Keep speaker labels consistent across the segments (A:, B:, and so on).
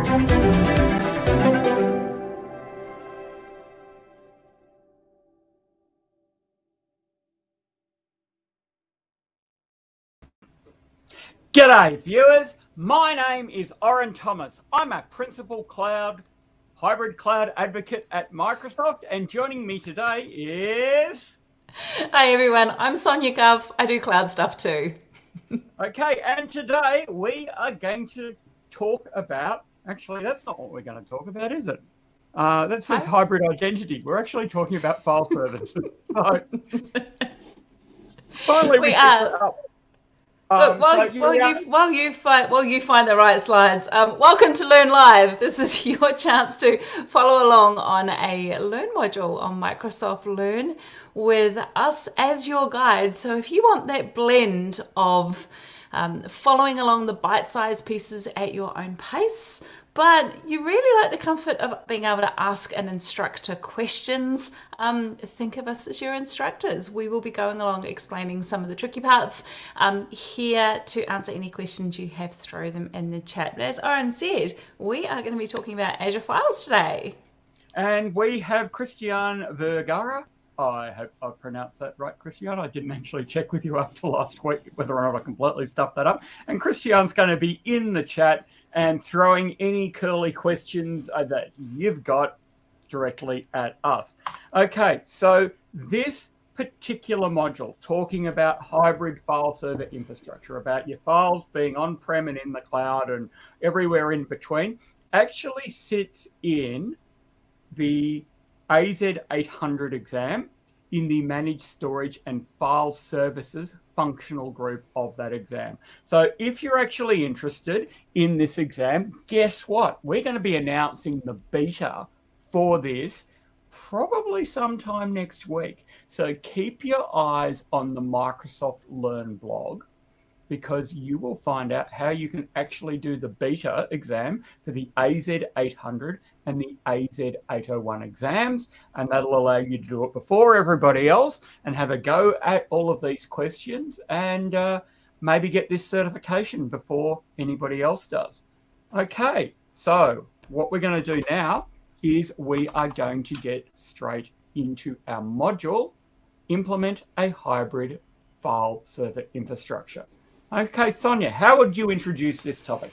A: G'day viewers, my name is Orin Thomas. I'm a Principal Cloud, Hybrid Cloud Advocate at Microsoft and joining me today is...
B: Hi everyone, I'm Sonia Cuff. I do cloud stuff too.
A: okay, and today we are going to talk about... Actually, that's not what we're going to talk about, is it? Uh, that says hybrid identity. We're actually talking about file services. so,
B: finally, we, we are. Look, um, while, so you while, you, while, you find, while you find the right slides, um, welcome to Learn Live. This is your chance to follow along on a Learn module on Microsoft Learn with us as your guide. So if you want that blend of um, following along the bite-sized pieces at your own pace, but you really like the comfort of being able to ask an instructor questions. Um, think of us as your instructors. We will be going along explaining some of the tricky parts um, here to answer any questions you have, throw them in the chat. But as Orin said, we are going to be talking about Azure Files today.
A: And we have Christian Vergara. I hope I pronounced that right, Christian. I didn't actually check with you after last week whether or not I completely stuffed that up. And Christian's going to be in the chat and throwing any curly questions uh, that you've got directly at us. Okay, so this particular module talking about hybrid file server infrastructure, about your files being on-prem and in the cloud and everywhere in between, actually sits in the AZ800 exam in the managed storage and file services functional group of that exam. So if you're actually interested in this exam, guess what? We're going to be announcing the beta for this probably sometime next week. So keep your eyes on the Microsoft Learn blog because you will find out how you can actually do the beta exam for the AZ800 and the AZ801 exams. And that'll allow you to do it before everybody else and have a go at all of these questions and uh, maybe get this certification before anybody else does. Okay, so what we're going to do now is we are going to get straight into our module, implement a hybrid file server infrastructure. Okay, Sonia, how would you introduce this topic?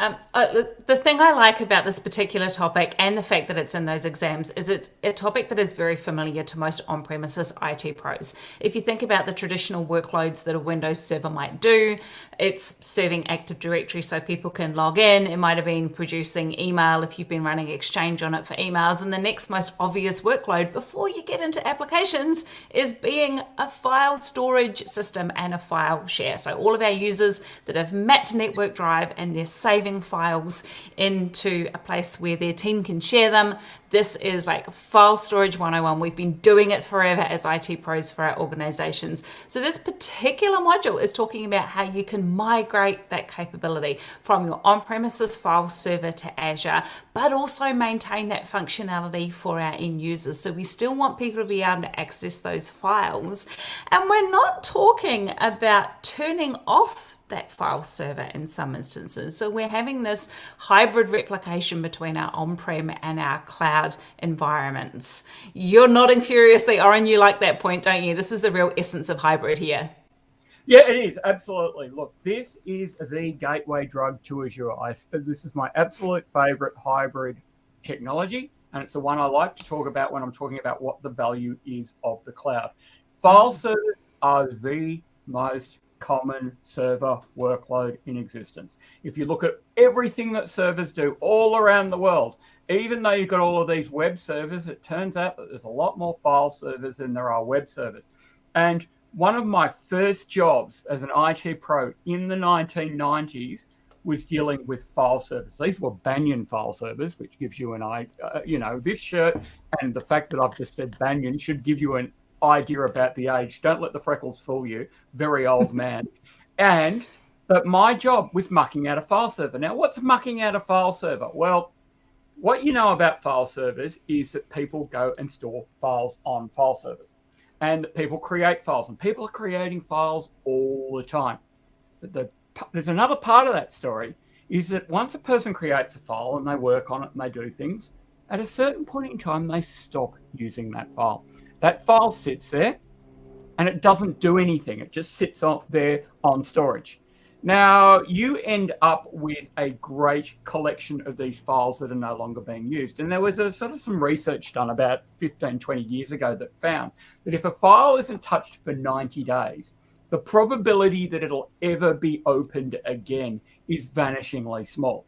B: Um, uh, the thing I like about this particular topic and the fact that it's in those exams is it's a topic that is very familiar to most on-premises IT pros. If you think about the traditional workloads that a Windows server might do, it's serving Active Directory so people can log in. It might have been producing email if you've been running Exchange on it for emails. And the next most obvious workload before you get into applications is being a file storage system and a file share. So all of our users that have mapped network drive and they're saving files into a place where their team can share them. This is like file storage 101. We've been doing it forever as IT pros for our organizations. So this particular module is talking about how you can migrate that capability from your on-premises file server to Azure, but also maintain that functionality for our end users. So we still want people to be able to access those files. And we're not talking about turning off that file server in some instances. So we're having this hybrid replication between our on-prem and our cloud environments. You're nodding furiously, Orin, you like that point, don't you? This is the real essence of hybrid here.
A: Yeah, it is. Absolutely. Look, this is the gateway drug to Azure. I, this is my absolute favorite hybrid technology, and it's the one I like to talk about when I'm talking about what the value is of the cloud. File servers are the most common server workload in existence. If you look at everything that servers do all around the world, even though you've got all of these web servers, it turns out that there's a lot more file servers than there are web servers. And one of my first jobs as an IT pro in the 1990s was dealing with file servers. These were Banyan file servers, which gives you an eye, uh, you know, this shirt and the fact that I've just said Banyan should give you an idea about the age. Don't let the freckles fool you. Very old man. and but my job was mucking out a file server. Now, what's mucking out a file server? Well, what you know about file servers is that people go and store files on file servers and people create files and people are creating files all the time. But the, there's another part of that story is that once a person creates a file and they work on it and they do things, at a certain point in time, they stop using that file. That file sits there and it doesn't do anything. It just sits up there on storage. Now, you end up with a great collection of these files that are no longer being used. And there was a sort of some research done about 15, 20 years ago that found that if a file isn't touched for 90 days, the probability that it'll ever be opened again is vanishingly small.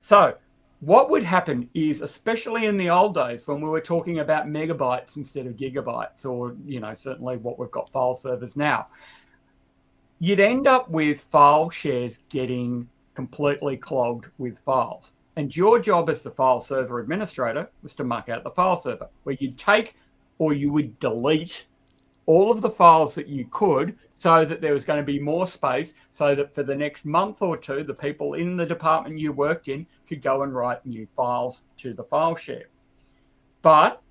A: So, what would happen is, especially in the old days when we were talking about megabytes instead of gigabytes, or, you know, certainly what we've got file servers now, you'd end up with file shares getting completely clogged with files. And your job as the file server administrator was to muck out the file server, where you'd take or you would delete all of the files that you could so that there was going to be more space so that for the next month or two, the people in the department you worked in could go and write new files to the file share. But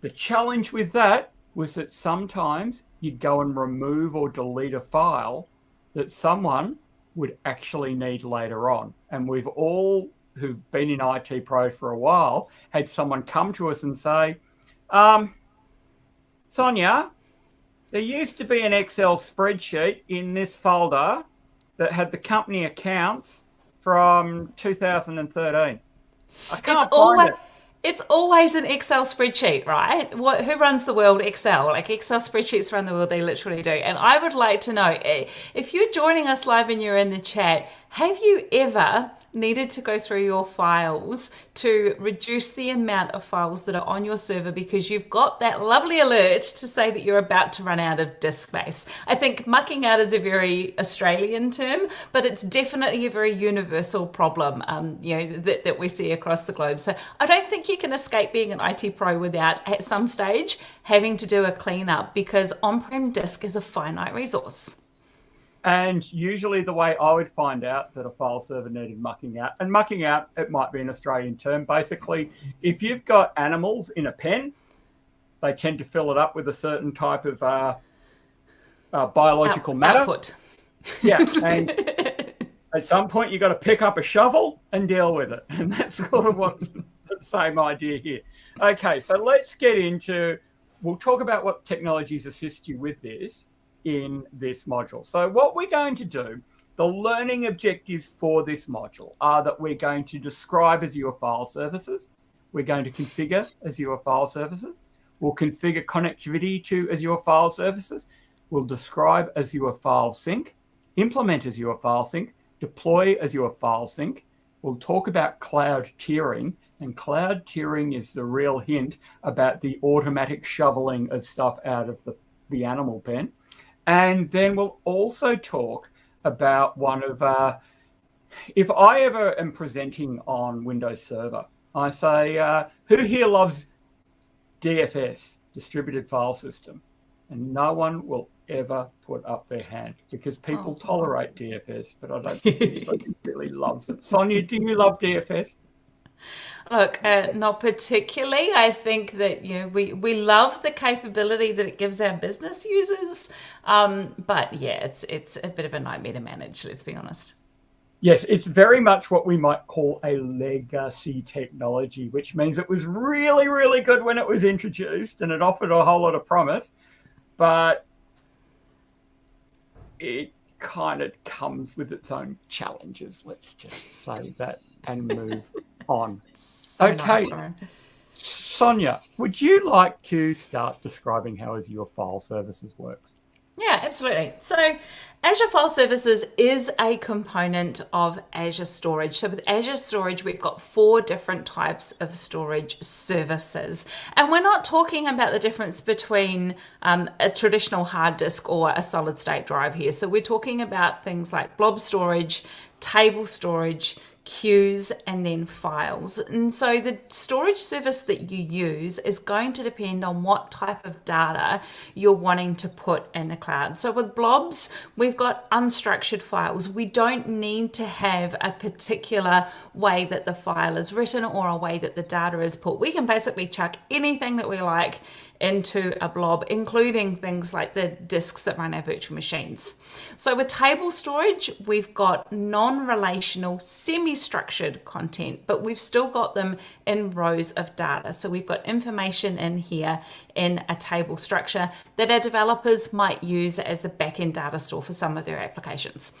A: the challenge with that was that sometimes you'd go and remove or delete a file that someone would actually need later on. And we've all who've been in IT Pro for a while had someone come to us and say, um, Sonia, there used to be an Excel spreadsheet in this folder that had the company accounts from 2013. I can't it's always, it.
B: It's always an Excel spreadsheet, right? What, who runs the world? Excel. Like Excel spreadsheets run the world, they literally do. And I would like to know eh, if you're joining us live and you're in the chat, have you ever needed to go through your files to reduce the amount of files that are on your server because you've got that lovely alert to say that you're about to run out of disk space. I think mucking out is a very Australian term, but it's definitely a very universal problem, um, you know, that, that we see across the globe. So I don't think you can escape being an IT pro without at some stage having to do a cleanup because on-prem disk is a finite resource.
A: And usually the way I would find out that a file server needed mucking out, and mucking out, it might be an Australian term. Basically, if you've got animals in a pen, they tend to fill it up with a certain type of uh, uh, biological Out, matter.
B: Output.
A: Yeah. And at some point, you've got to pick up a shovel and deal with it. And that's sort of what the same idea here. Okay, so let's get into, we'll talk about what technologies assist you with this in this module. So what we're going to do, the learning objectives for this module are that we're going to describe Azure file services. We're going to configure Azure file services. We'll configure connectivity to Azure file services. We'll describe Azure file sync, implement Azure file sync, deploy Azure file sync. We'll talk about cloud tiering and cloud tiering is the real hint about the automatic shoveling of stuff out of the, the animal pen. And then we'll also talk about one of, uh, if I ever am presenting on Windows Server, I say, uh, who here loves DFS, Distributed File System? And no one will ever put up their hand because people oh, tolerate DFS, but I don't think anybody really loves it. Sonia, do you love DFS?
B: Look, uh, not particularly. I think that you know we we love the capability that it gives our business users, um, but yeah, it's it's a bit of a nightmare to manage. Let's be honest.
A: Yes, it's very much what we might call a legacy technology, which means it was really, really good when it was introduced and it offered a whole lot of promise, but it kind of comes with its own challenges. Let's just say that and move on.
B: So okay. Nice,
A: Sonia, would you like to start describing how Azure File Services works?
B: Yeah, absolutely. So Azure File Services is a component of Azure Storage. So with Azure Storage, we've got four different types of storage services. And we're not talking about the difference between um, a traditional hard disk or a solid state drive here. So we're talking about things like blob storage, table storage, queues and then files. And so the storage service that you use is going to depend on what type of data you're wanting to put in the cloud. So with blobs, we've got unstructured files. We don't need to have a particular way that the file is written or a way that the data is put. We can basically chuck anything that we like into a blob, including things like the disks that run our virtual machines. So with table storage, we've got non-relational, semi-structured content, but we've still got them in rows of data. So we've got information in here in a table structure that our developers might use as the backend data store for some of their applications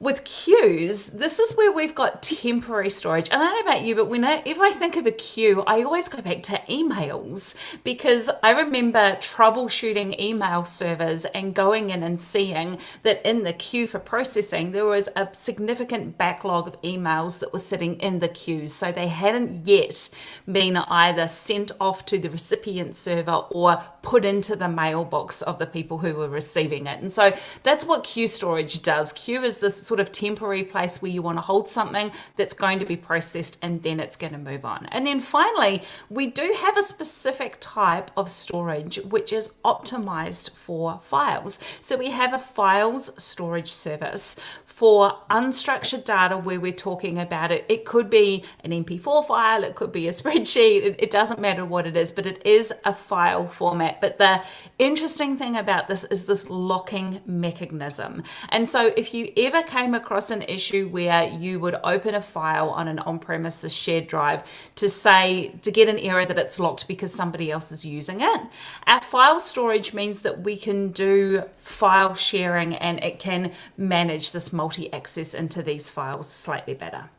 B: with queues, this is where we've got temporary storage. And I don't know about you, but whenever I think of a queue, I always go back to emails because I remember troubleshooting email servers and going in and seeing that in the queue for processing, there was a significant backlog of emails that were sitting in the queues. So they hadn't yet been either sent off to the recipient server or put into the mailbox of the people who were receiving it. And so that's what queue storage does. Queue is this sort of temporary place where you want to hold something that's going to be processed and then it's going to move on. And then finally, we do have a specific type of storage which is optimized for files. So we have a files storage service for unstructured data where we're talking about it. It could be an MP4 file, it could be a spreadsheet, it, it, doesn't matter what it is, but it is a file format. But the interesting thing about this is this locking mechanism. And so if you ever came across an issue where you would open a file on an on-premises shared drive to say, to get an error that it's locked because somebody else is using it, our file storage means that we can do file sharing and it can manage this multi-access into these files slightly better.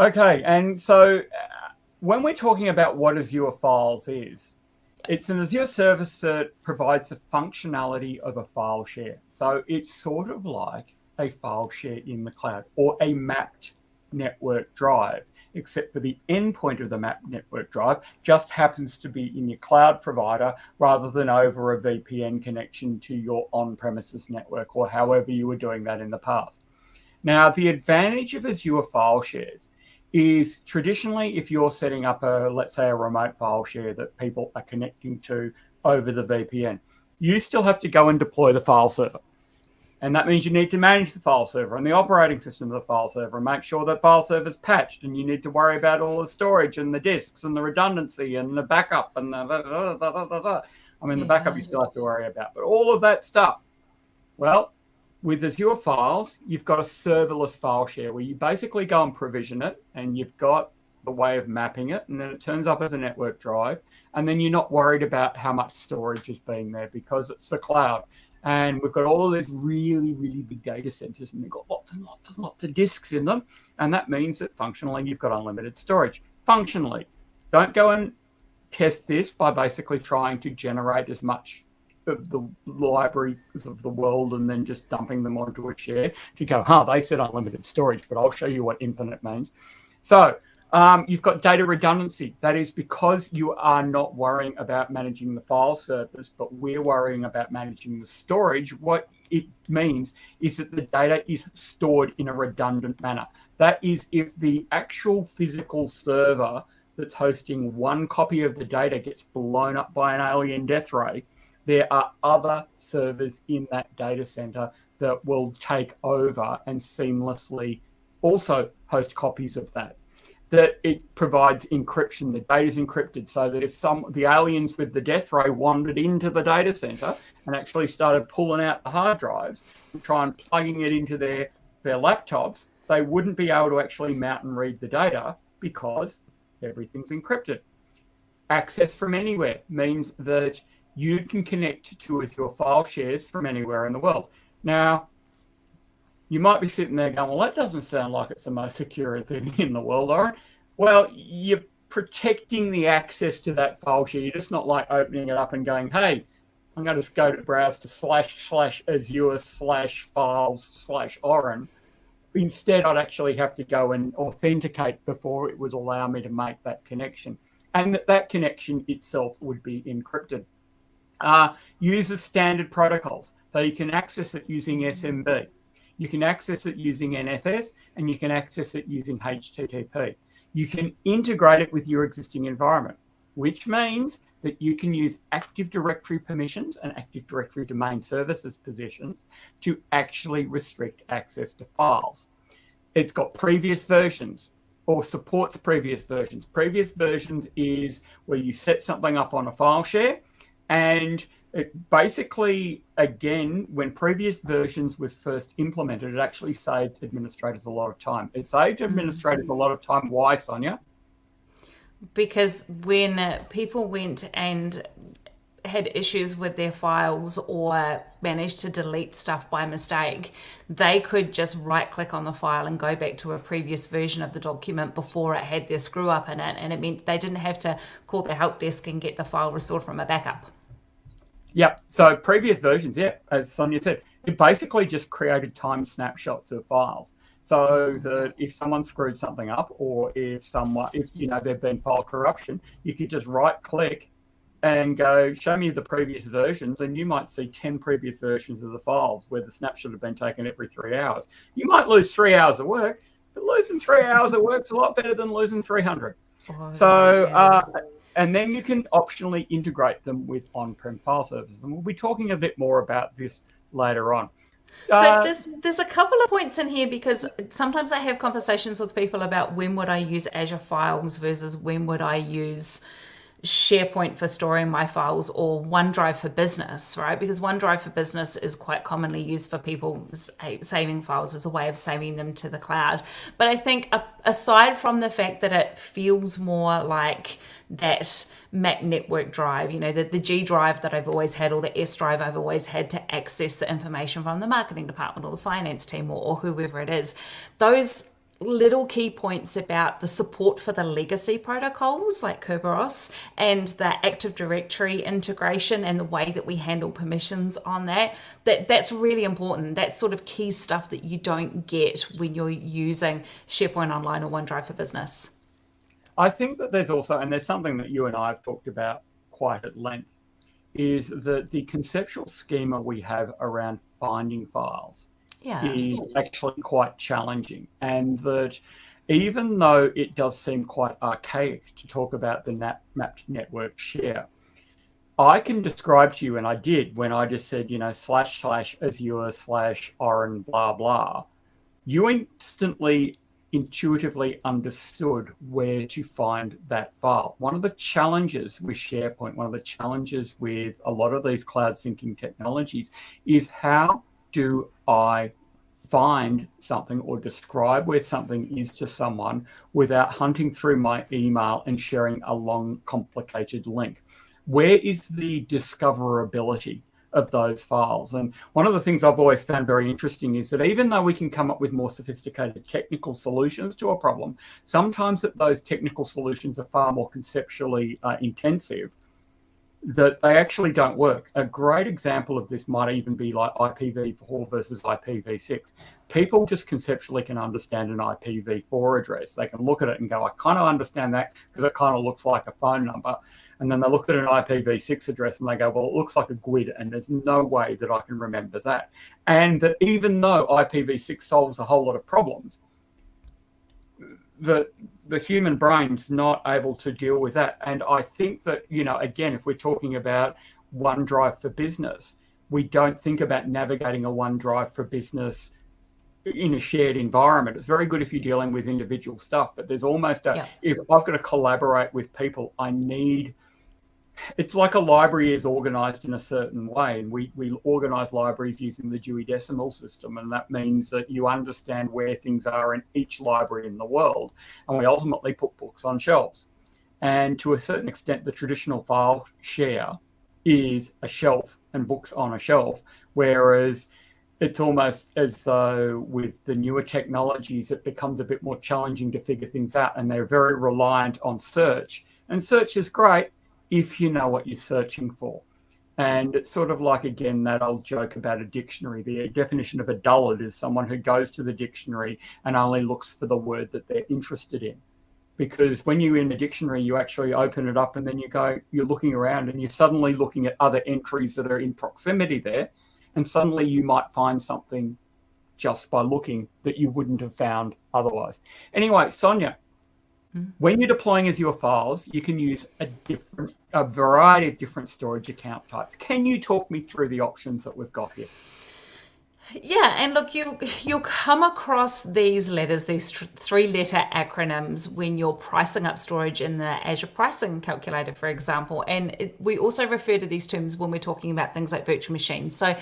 A: Okay, and so uh, when we're talking about what Azure Files is, it's an Azure service that provides the functionality of a file share. So it's sort of like a file share in the cloud or a mapped network drive, except for the endpoint of the mapped network drive just happens to be in your cloud provider rather than over a VPN connection to your on-premises network or however you were doing that in the past. Now, the advantage of Azure file shares is traditionally if you're setting up a, let's say a remote file share that people are connecting to over the VPN, you still have to go and deploy the file server. And that means you need to manage the file server and the operating system of the file server and make sure that file server is patched. And you need to worry about all the storage and the disks and the redundancy and the backup and the. I mean, the backup you still have to worry about, but all of that stuff. Well, with Azure Files, you've got a serverless file share where you basically go and provision it and you've got the way of mapping it and then it turns up as a network drive and then you're not worried about how much storage is being there because it's the cloud and we've got all these really, really big data centers, and they've got lots and lots and lots of disks in them. And that means that functionally, you've got unlimited storage. Functionally, don't go and test this by basically trying to generate as much of the library of the world and then just dumping them onto a share to go, huh, they said unlimited storage, but I'll show you what infinite means. So um, you've got data redundancy. That is because you are not worrying about managing the file servers, but we're worrying about managing the storage. What it means is that the data is stored in a redundant manner. That is, if the actual physical server that's hosting one copy of the data gets blown up by an alien death ray, there are other servers in that data center that will take over and seamlessly also host copies of that that it provides encryption. The data is encrypted so that if some the aliens with the death ray wandered into the data center and actually started pulling out the hard drives and trying plugging it into their their laptops, they wouldn't be able to actually mount and read the data because everything's encrypted. Access from anywhere means that you can connect to your file shares from anywhere in the world. Now, you might be sitting there going, well, that doesn't sound like it's the most secure thing in the world, right? Well, you're protecting the access to that file share. You're just not like opening it up and going, hey, I'm going to just go to browse to slash slash Azure slash files slash Orin. Instead, I'd actually have to go and authenticate before it would allow me to make that connection. And that, that connection itself would be encrypted. Uh, uses standard protocols. So you can access it using SMB. You can access it using NFS and you can access it using HTTP. You can integrate it with your existing environment, which means that you can use Active Directory permissions and Active Directory domain services positions to actually restrict access to files. It's got previous versions. or supports previous versions. Previous versions is where you set something up on a file share and it basically, again, when previous versions was first implemented, it actually saved administrators a lot of time. It saved mm. administrators mm. a lot of time. Why, Sonia?
B: Because when people went and had issues with their files or managed to delete stuff by mistake, they could just right click on the file and go back to a previous version of the document before it had their screw up in it. And it meant they didn't have to call the help desk and get the file restored from a backup.
A: Yep. So previous versions, yeah, as Sonia said, it basically just created time snapshots of files. So that if someone screwed something up, or if someone, if you know there'd been file corruption, you could just right click and go show me the previous versions and you might see 10 previous versions of the files where the snapshot had been taken every three hours you might lose three hours of work but losing three hours of work's a lot better than losing 300 oh, so uh, and then you can optionally integrate them with on-prem file servers. And we'll be talking a bit more about this later on.
B: So uh, there's there's a couple of points in here because sometimes I have conversations with people about when would I use Azure Files versus when would I use SharePoint for storing my files or OneDrive for Business, right? Because OneDrive for Business is quite commonly used for people saving files as a way of saving them to the cloud. But I think aside from the fact that it feels more like that mapped network drive, you know, the, the G drive that I've always had or the S drive I've always had to access the information from the marketing department or the finance team or, or whoever it is, those little key points about the support for the legacy protocols like Kerberos and the Active Directory integration and the way that we handle permissions on that. That that's really important. That's sort of key stuff that you don't get when you're using SharePoint Online or OneDrive for Business.
A: I think that there's also, and there's something that you and I have talked about quite at length, is that the conceptual schema we have around finding files yeah. is actually quite challenging. And that even though it does seem quite archaic to talk about the mapped network share, I can describe to you, and I did when I just said, you know, slash slash Azure slash Orin blah blah. You instantly intuitively understood where to find that file. One of the challenges with SharePoint, one of the challenges with a lot of these cloud syncing technologies is how do I find something or describe where something is to someone without hunting through my email and sharing a long, complicated link? Where is the discoverability of those files? And one of the things I've always found very interesting is that even though we can come up with more sophisticated technical solutions to a problem, sometimes that those technical solutions are far more conceptually uh, intensive that they actually don't work. A great example of this might even be like IPv4 versus IPv6. People just conceptually can understand an IPv4 address. They can look at it and go, I kind of understand that because it kind of looks like a phone number. And then they look at an IPv6 address and they go, well, it looks like a GUID, and there's no way that I can remember that. And that even though IPv6 solves a whole lot of problems, the the human brain's not able to deal with that. And I think that, you know, again, if we're talking about OneDrive for business, we don't think about navigating a OneDrive for business in a shared environment. It's very good if you're dealing with individual stuff, but there's almost a, yeah. if I've got to collaborate with people, I need it's like a library is organized in a certain way and we, we organize libraries using the dewey decimal system and that means that you understand where things are in each library in the world and we ultimately put books on shelves. And to a certain extent the traditional file share is a shelf and books on a shelf whereas it's almost as though with the newer technologies it becomes a bit more challenging to figure things out and they're very reliant on search. And search is great if you know what you're searching for. And it's sort of like, again, that old joke about a dictionary. The definition of a dullard is someone who goes to the dictionary and only looks for the word that they're interested in. Because when you're in a dictionary, you actually open it up and then you go, you're looking around and you're suddenly looking at other entries that are in proximity there. And suddenly you might find something just by looking that you wouldn't have found otherwise. Anyway, Sonia. Mm-hmm. When you're deploying Azure files, you can use a different, a variety of different storage account types. Can you talk me through the options that we've got here?
B: Yeah, and look, you you'll come across these letters, these three-letter acronyms, when you're pricing up storage in the Azure pricing calculator, for example. And it, we also refer to these terms when we're talking about things like virtual machines. So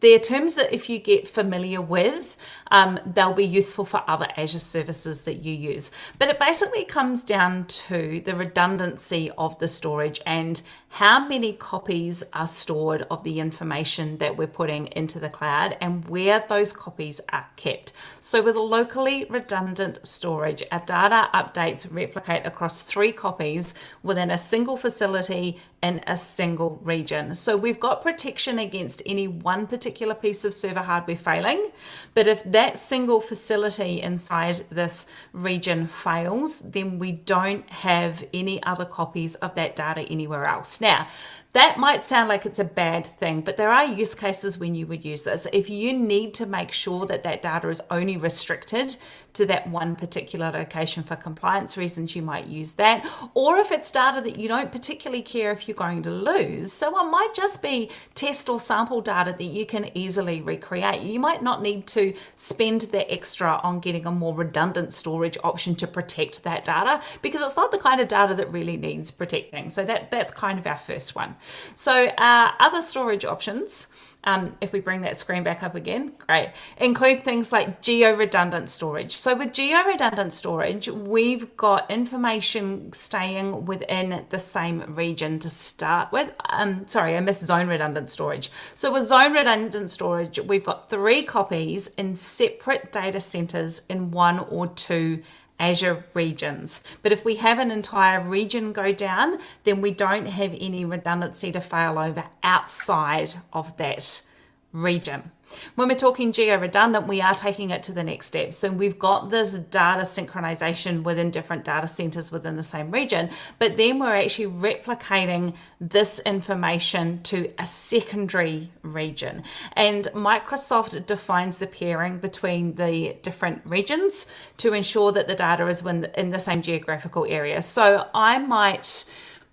B: they're terms that if you get familiar with, um, they'll be useful for other Azure services that you use. But it basically comes down to the redundancy of the storage and how many copies are stored of the information that we're putting into the cloud and where those copies are kept. So with a locally redundant storage, our data updates replicate across three copies within a single facility in a single region. So we've got protection against any one particular piece of server hardware failing, but if that single facility inside this region fails, then we don't have any other copies of that data anywhere else. Now, that might sound like it's a bad thing, but there are use cases when you would use this. If you need to make sure that that data is only restricted to that one particular location for compliance reasons, you might use that. Or if it's data that you don't particularly care if you're going to lose, someone might just be test or sample data that you can easily recreate. You might not need to spend the extra on getting a more redundant storage option to protect that data because it's not the kind of data that really needs protecting. So that, that's kind of our first one. So uh, other storage options, um, if we bring that screen back up again, great, include things like geo-redundant storage. So with geo-redundant storage, we've got information staying within the same region to start with. Um, sorry, I missed zone redundant storage. So with zone redundant storage, we've got three copies in separate data centers in one or two Azure regions. But if we have an entire region go down, then we don't have any redundancy to fail over outside of that region. When we're talking geo-redundant, we are taking it to the next step. So we've got this data synchronization within different data centers within the same region, but then we're actually replicating this information to a secondary region. And Microsoft defines the pairing between the different regions to ensure that the data is in the same geographical area. So I might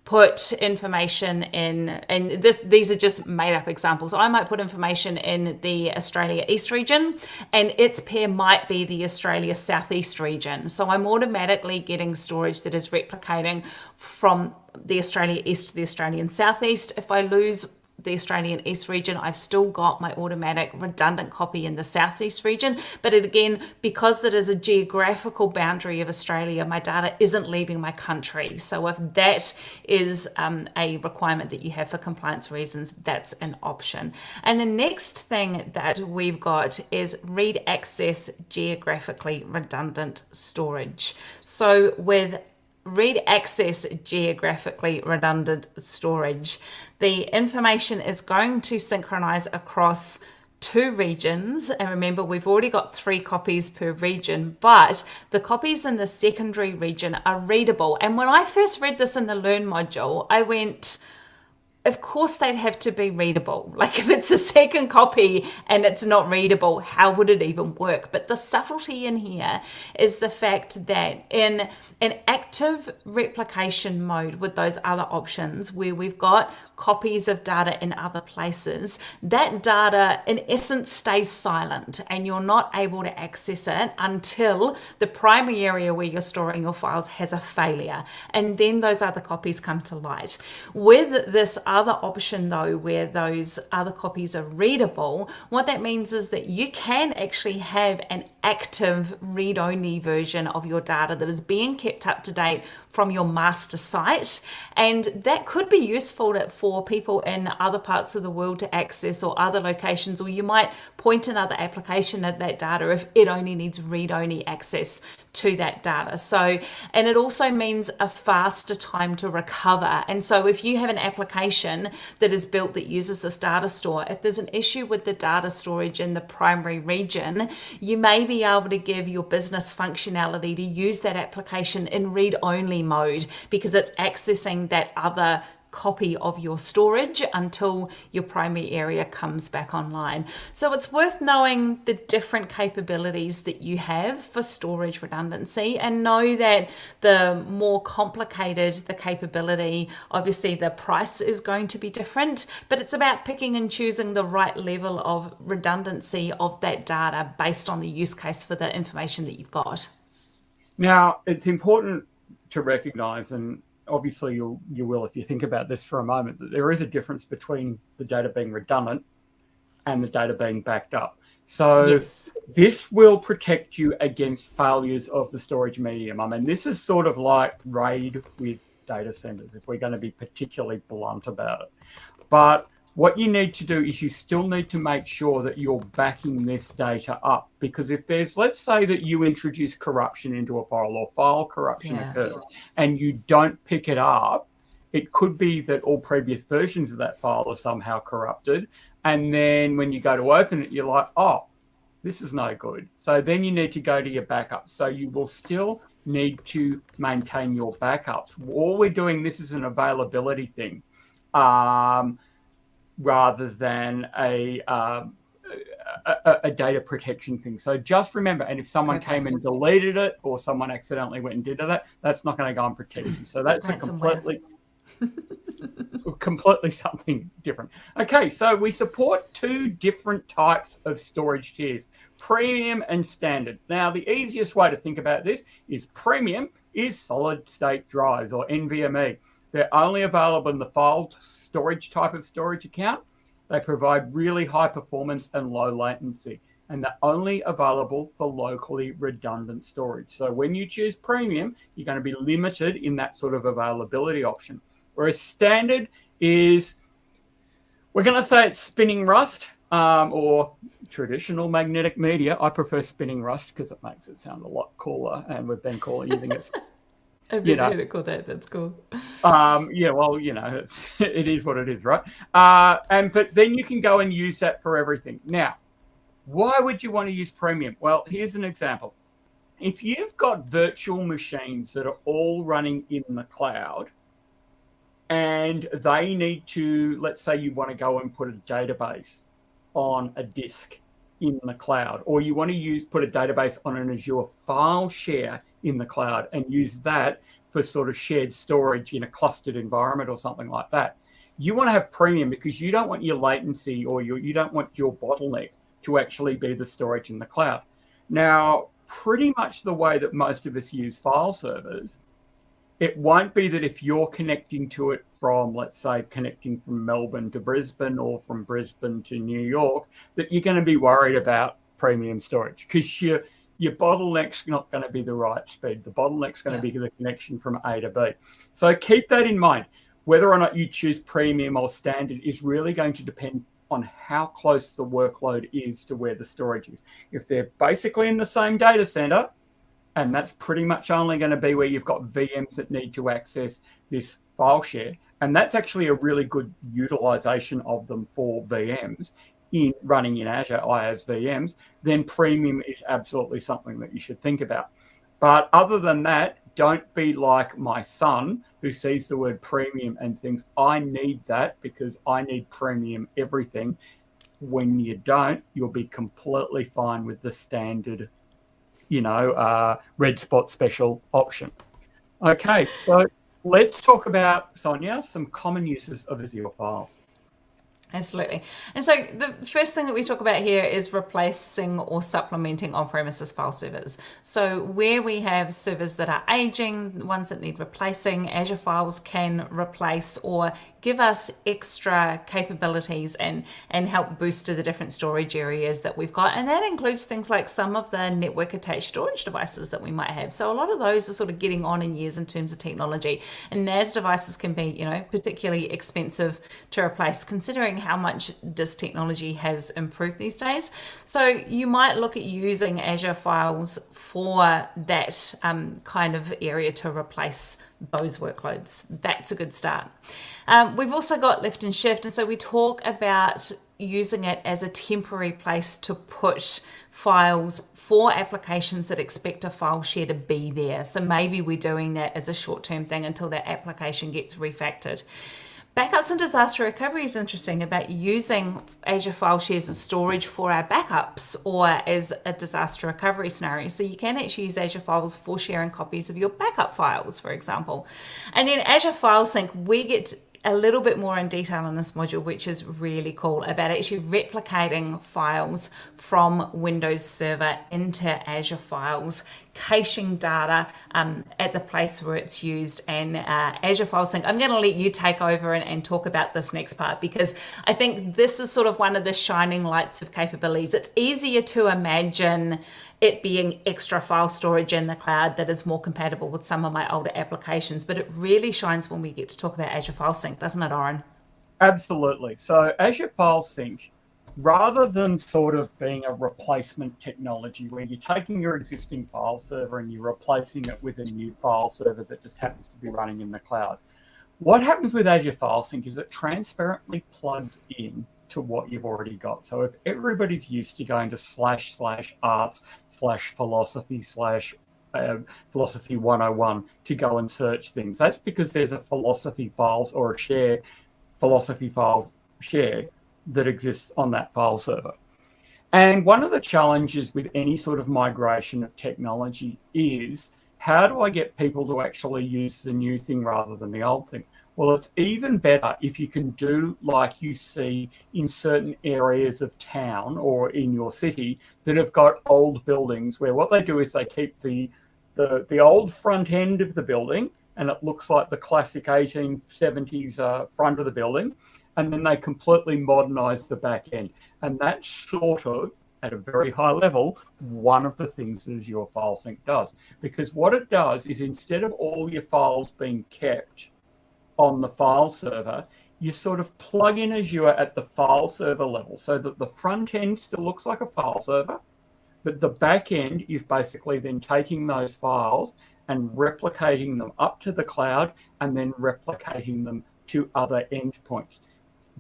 B: put information in, and this, these are just made up examples. I might put information in the Australia East region and its pair might be the Australia Southeast region. So I'm automatically getting storage that is replicating from the Australia East to the Australian Southeast. If I lose the Australian East region, I've still got my automatic redundant copy in the Southeast region. But it, again, because it is a geographical boundary of Australia, my data isn't leaving my country. So if that is um, a requirement that you have for compliance reasons, that's an option. And the next thing that we've got is read access geographically redundant storage. So with read access geographically redundant storage. The information is going to synchronize across two regions and remember we've already got three copies per region but the copies in the secondary region are readable and when I first read this in the learn module I went of course they'd have to be readable. Like if it's a second copy and it's not readable, how would it even work? But the subtlety in here is the fact that in an active replication mode with those other options where we've got copies of data in other places, that data in essence stays silent and you're not able to access it until the primary area where you're storing your files has a failure. And then those other copies come to light. With this other option though, where those other copies are readable, what that means is that you can actually have an active read-only version of your data that is being kept up to date from your master site. And that could be useful for people in other parts of the world to access or other locations, or you might point another application at that data if it only needs read-only access to that data. So, and it also means a faster time to recover. And so if you have an application that is built that uses this data store, if there's an issue with the data storage in the primary region, you may be able to give your business functionality to use that application in read-only mode because it's accessing that other copy of your storage until your primary area comes back online. So it's worth knowing the different capabilities that you have for storage redundancy and know that the more complicated the capability, obviously the price is going to be different, but it's about picking and choosing the right level of redundancy of that data based on the use case for the information that you've got.
A: Now, it's important to recognize, and obviously you you will if you think about this for a moment, that there is a difference between the data being redundant and the data being backed up. So yes. this will protect you against failures of the storage medium. I mean, this is sort of like RAID with data centers, if we're going to be particularly blunt about it. But what you need to do is you still need to make sure that you're backing this data up because if there's let's say that you introduce corruption into a file or file corruption yeah. occurs and you don't pick it up it could be that all previous versions of that file are somehow corrupted. And then when you go to open it you're like oh this is no good. So then you need to go to your backups. So you will still need to maintain your backups. All we're doing this is an availability thing. Um, rather than a, um, a, a, data protection thing. So just remember, and if someone okay. came and deleted it or someone accidentally went and did that, that's not going to go and protect you. So that's a completely completely something different. Okay, so we support two different types of storage tiers, premium and standard. Now, the easiest way to think about this is premium is solid state drives or NVMe. They're only available in the file storage type of storage account. They provide really high performance and low latency, and they're only available for locally redundant storage. So when you choose premium, you're going to be limited in that sort of availability option. Whereas standard is, we're going to say it's spinning rust um, or traditional magnetic media. I prefer spinning rust because it makes it sound a lot cooler, and we've been calling using it
B: I've you know, heard it called that. That's cool.
A: Um, yeah, well, you know, it is what it is, right? Uh, and but then you can go and use that for everything. Now, why would you want to use premium? Well, here's an example. If you've got virtual machines that are all running in the cloud, and they need to, let's say, you want to go and put a database on a disk in the cloud, or you want to use put a database on an Azure file share in the cloud and use that for sort of shared storage in a clustered environment or something like that. You want to have premium because you don't want your latency or your, you don't want your bottleneck to actually be the storage in the cloud. Now, pretty much the way that most of us use file servers, it won't be that if you're connecting to it from, let's say, connecting from Melbourne to Brisbane or from Brisbane to New York, that you're going to be worried about premium storage because you're your bottleneck's not going to be the right speed. The bottleneck's going yeah. to be the connection from A to B. So keep that in mind. Whether or not you choose premium or standard is really going to depend on how close the workload is to where the storage is. If they're basically in the same data center, and that's pretty much only going to be where you've got VMs that need to access this file share. And that's actually a really good utilization of them for VMs in running in Azure IaaS VMs, then premium is absolutely something that you should think about. But other than that, don't be like my son who sees the word premium and thinks, I need that because I need premium everything. When you don't, you'll be completely fine with the standard, you know, uh, red spot special option. Okay, so let's talk about, Sonia, some common uses of Azure files.
B: Absolutely. And so the first thing that we talk about here is replacing or supplementing on-premises file servers. So where we have servers that are aging, ones that need replacing, Azure Files can replace or give us extra capabilities and, and help boost the different storage areas that we've got. And that includes things like some of the network attached storage devices that we might have. So a lot of those are sort of getting on in years in terms of technology. And NAS devices can be, you know, particularly expensive to replace considering how much disk technology has improved these days. So you might look at using Azure Files for that um, kind of area to replace those workloads. That's a good start. Um, we've also got lift and shift, and so we talk about using it as a temporary place to put files for applications that expect a file share to be there. So maybe we're doing that as a short-term thing until that application gets refactored. Backups and disaster recovery is interesting about using Azure File Shares as storage for our backups or as a disaster recovery scenario. So you can actually use Azure Files for sharing copies of your backup files, for example. And then Azure File Sync, we get a little bit more in detail in this module, which is really cool about actually replicating files from Windows Server into Azure Files, caching data um, at the place where it's used, and uh, Azure File Sync. I'm going to let you take over and, and talk about this next part because I think this is sort of one of the shining lights of capabilities. It's easier to imagine it being extra file storage in the cloud that is more compatible with some of my older applications. But it really shines when we get to talk about Azure File Sync, doesn't it, Orin?
A: Absolutely. So Azure File Sync, rather than sort of being a replacement technology where you're taking your existing file server and you're replacing it with a new file server that just happens to be running in the cloud, what happens with Azure File Sync is it transparently plugs in to what you've already got. So if everybody's used to going to slash slash arts slash philosophy slash uh, philosophy 101 to go and search things, that's because there's a philosophy files or a share philosophy file share that exists on that file server. And one of the challenges with any sort of migration of technology is how do I get people to actually use the new thing rather than the old thing? Well, it's even better if you can do like you see in certain areas of town or in your city that have got old buildings where what they do is they keep the the, the old front end of the building and it looks like the classic 1870s uh, front of the building and then they completely modernize the back end. And that's sort of at a very high level one of the things that Azure File Sync does. Because what it does is instead of all your files being kept on the file server, you sort of plug in Azure at the file server level so that the front end still looks like a file server, but the back end is basically then taking those files and replicating them up to the cloud and then replicating them to other endpoints.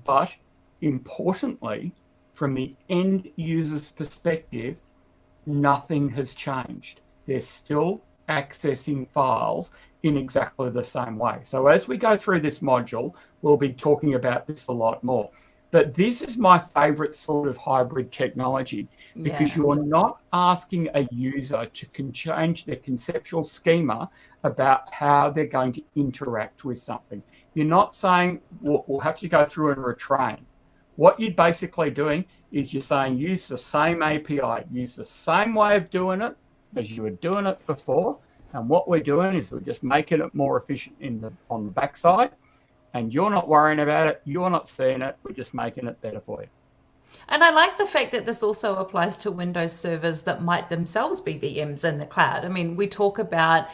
A: But importantly, from the end user's perspective, nothing has changed. They're still accessing files in exactly the same way. So as we go through this module, we'll be talking about this a lot more. But this is my favorite sort of hybrid technology because yeah. you're not asking a user to change their conceptual schema about how they're going to interact with something. You're not saying, well, we'll have to go through and retrain. What you're basically doing is you're saying use the same API, use the same way of doing it as you were doing it before, and what we're doing is we're just making it more efficient in the on the backside. And you're not worrying about it. You're not seeing it. We're just making it better for you.
B: And I like the fact that this also applies to Windows servers that might themselves be VMs in the cloud. I mean, we talk about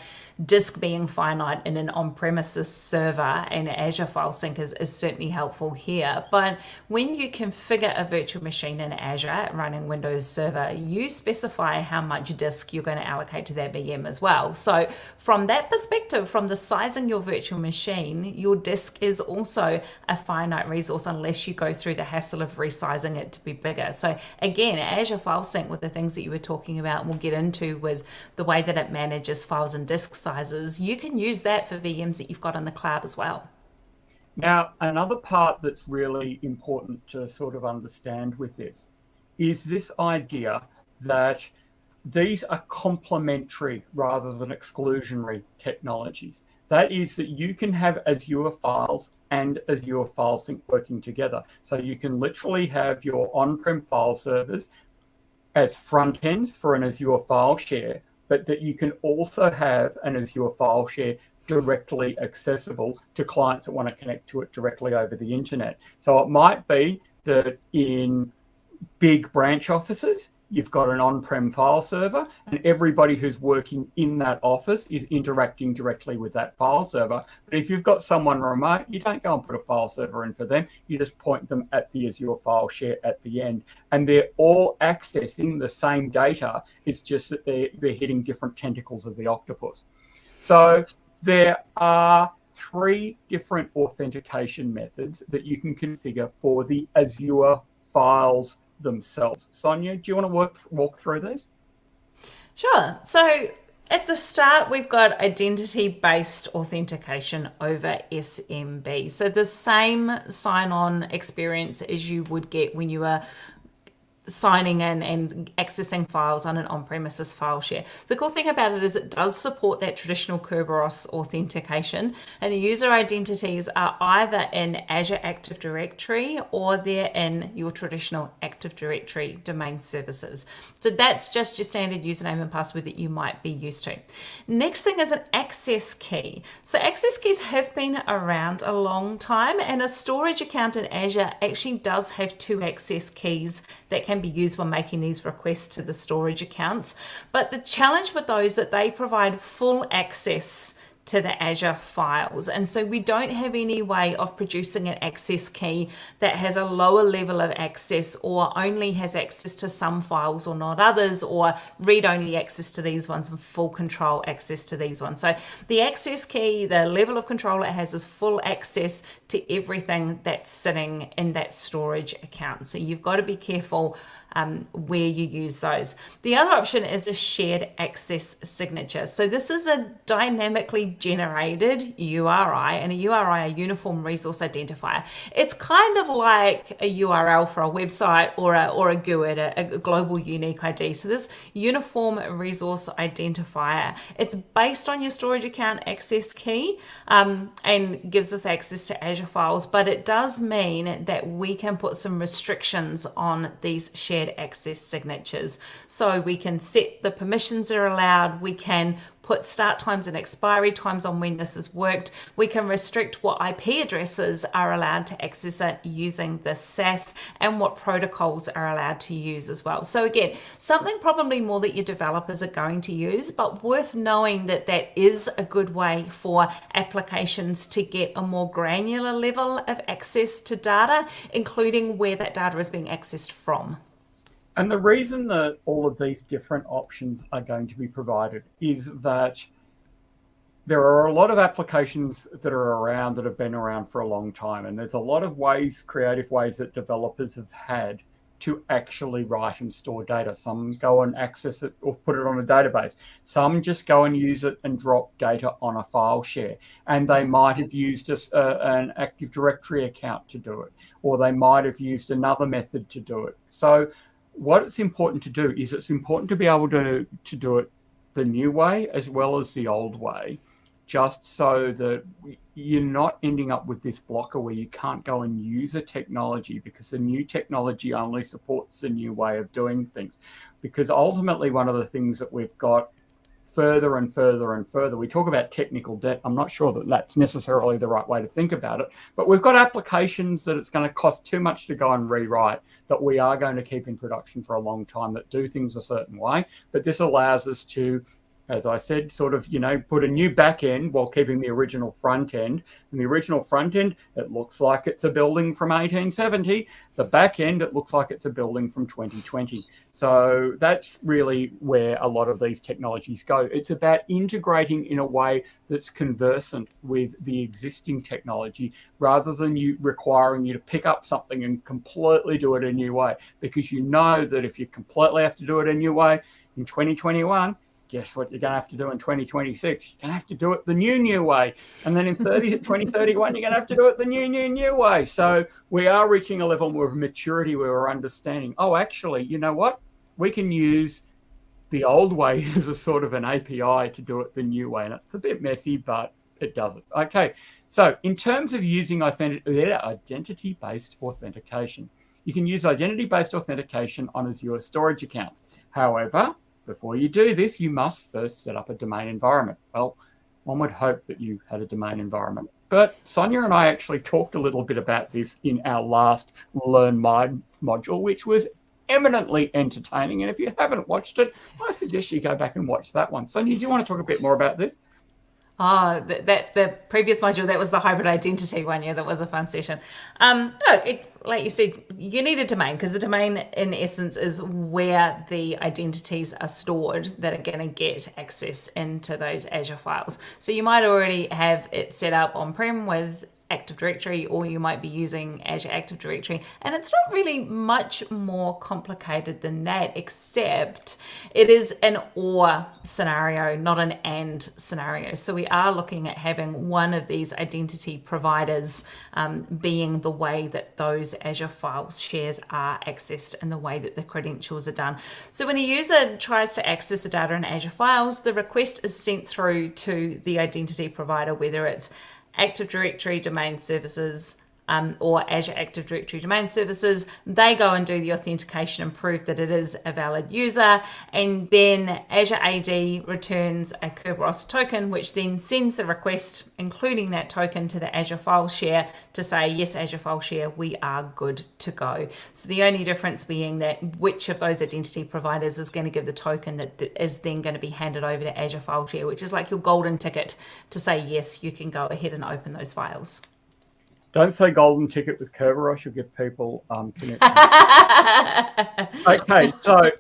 B: disk being finite in an on-premises server and Azure File Sync is, is certainly helpful here. But when you configure a virtual machine in Azure running Windows Server, you specify how much disk you're going to allocate to that VM as well. So from that perspective, from the sizing your virtual machine, your disk is also a finite resource unless you go through the hassle of resizing it to be bigger. So again, Azure File Sync with the things that you were talking about, we'll get into with the way that it manages files and disk sizes, you can use that for VMs that you've got in the cloud as well.
A: Now, another part that's really important to sort of understand with this is this idea that these are complementary rather than exclusionary technologies. That is that you can have Azure files and Azure File Sync working together. So you can literally have your on-prem file servers as front ends for an Azure file share, but that you can also have an Azure file share directly accessible to clients that want to connect to it directly over the internet. So it might be that in big branch offices, you've got an on-prem file server and everybody who's working in that office is interacting directly with that file server. But if you've got someone remote, you don't go and put a file server in for them. You just point them at the Azure file share at the end. And they're all accessing the same data. It's just that they're, they're hitting different tentacles of the octopus. So there are three different authentication methods that you can configure for the Azure files themselves. Sonia, do you want to work walk through these?
B: Sure. So at the start, we've got identity-based authentication over SMB. So the same sign-on experience as you would get when you are signing in and accessing files on an on-premises file share. The cool thing about it is it does support that traditional Kerberos authentication and the user identities are either in Azure Active Directory or they're in your traditional Active Directory domain services. So that's just your standard username and password that you might be used to. Next thing is an access key. So access keys have been around a long time and a storage account in Azure actually does have two access keys that can be used when making these requests to the storage accounts. But the challenge with those is that they provide full access to the Azure files. And so we don't have any way of producing an access key that has a lower level of access or only has access to some files or not others or read-only access to these ones and full control access to these ones. So the access key, the level of control it has is full access to everything that's sitting in that storage account. So you've got to be careful um, where you use those. The other option is a shared access signature. So this is a dynamically generated URI and a URI, a uniform resource identifier. It's kind of like a URL for a website or a, or a GUID, a, a global unique ID. So this uniform resource identifier, it's based on your storage account access key um, and gives us access to Azure files, but it does mean that we can put some restrictions on these shared shared access signatures. So we can set the permissions that are allowed, we can put start times and expiry times on when this has worked. We can restrict what IP addresses are allowed to access it using the SAS and what protocols are allowed to use as well. So again, something probably more that your developers are going to use, but worth knowing that that is a good way for applications to get a more granular level of access to data, including where that data is being accessed from.
A: And the reason that all of these different options are going to be provided is that there are a lot of applications that are around that have been around for a long time. And there's a lot of ways, creative ways that developers have had to actually write and store data. Some go and access it or put it on a database. Some just go and use it and drop data on a file share. And they might have used a, an Active Directory account to do it, or they might have used another method to do it. So what it's important to do is it's important to be able to, to do it the new way as well as the old way, just so that you're not ending up with this blocker where you can't go and use a technology because the new technology only supports the new way of doing things. Because ultimately, one of the things that we've got further and further and further. We talk about technical debt. I'm not sure that that's necessarily the right way to think about it, but we've got applications that it's going to cost too much to go and rewrite that we are going to keep in production for a long time that do things a certain way. But this allows us to as I said, sort of, you know, put a new back end while keeping the original front end. And the original front end, it looks like it's a building from 1870. The back end, it looks like it's a building from 2020. So that's really where a lot of these technologies go. It's about integrating in a way that's conversant with the existing technology rather than you requiring you to pick up something and completely do it a new way. Because you know that if you completely have to do it a new way in 2021, guess what you're going to have to do in 2026? You're going to have to do it the new, new way. And then in 30, 2031, you're going to have to do it the new, new, new way. So we are reaching a level of maturity where we're understanding, oh, actually, you know what? We can use the old way as a sort of an API to do it the new way. And it's a bit messy, but it does it. Okay, so in terms of using identity-based authentication, you can use identity-based authentication on Azure storage accounts. However, before you do this, you must first set up a domain environment. Well, one would hope that you had a domain environment. But Sonia and I actually talked a little bit about this in our last Learn Live module, which was eminently entertaining. And if you haven't watched it, I suggest you go back and watch that one. Sonia, do you want to talk a bit more about this?
B: Oh, that, that the previous module that was the hybrid identity one. Yeah, that was a fun session. Um, no, it, like you said, you need a domain because the domain, in essence, is where the identities are stored that are going to get access into those Azure files. So you might already have it set up on prem with Active Directory or you might be using Azure Active Directory. And it's not really much more complicated than that, except it is an or scenario, not an and scenario. So we are looking at having one of these identity providers um, being the way that those Azure files shares are accessed and the way that the credentials are done. So when a user tries to access the data in Azure files, the request is sent through to the identity provider, whether it's Active Directory domain services, um, or Azure Active Directory domain services. They go and do the authentication and prove that it is a valid user. And then Azure AD returns a Kerberos token, which then sends the request, including that token, to the Azure file share to say, yes, Azure file share, we are good to go. So the only difference being that which of those identity providers is going to give the token that is then going to be handed over to Azure file share, which is like your golden ticket to say, yes, you can go ahead and open those files.
A: Don't say golden ticket with Kerberos. You'll give people um, connections. okay, so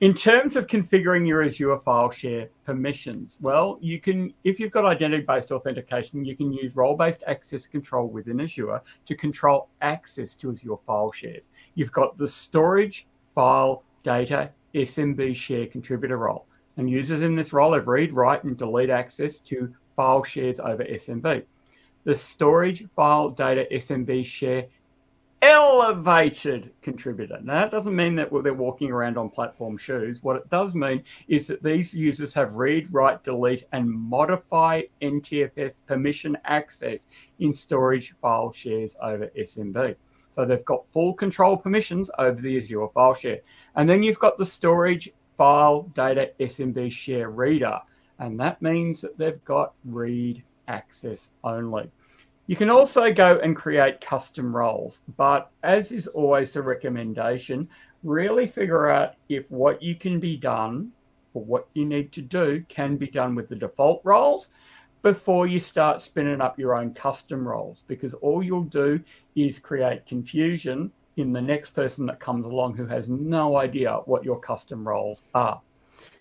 A: in terms of configuring your Azure file share permissions, well, you can, if you've got identity-based authentication, you can use role-based access control within Azure to control access to Azure file shares. You've got the storage, file, data, SMB share contributor role. And users in this role have read, write, and delete access to file shares over SMB the storage file data SMB share elevated contributor. Now, that doesn't mean that they're walking around on platform shoes. What it does mean is that these users have read, write, delete, and modify NTFS permission access in storage file shares over SMB. So they've got full control permissions over the Azure file share. And then you've got the storage file data SMB share reader. And that means that they've got read access only. You can also go and create custom roles, but as is always a recommendation, really figure out if what you can be done or what you need to do can be done with the default roles before you start spinning up your own custom roles, because all you'll do is create confusion in the next person that comes along who has no idea what your custom roles are.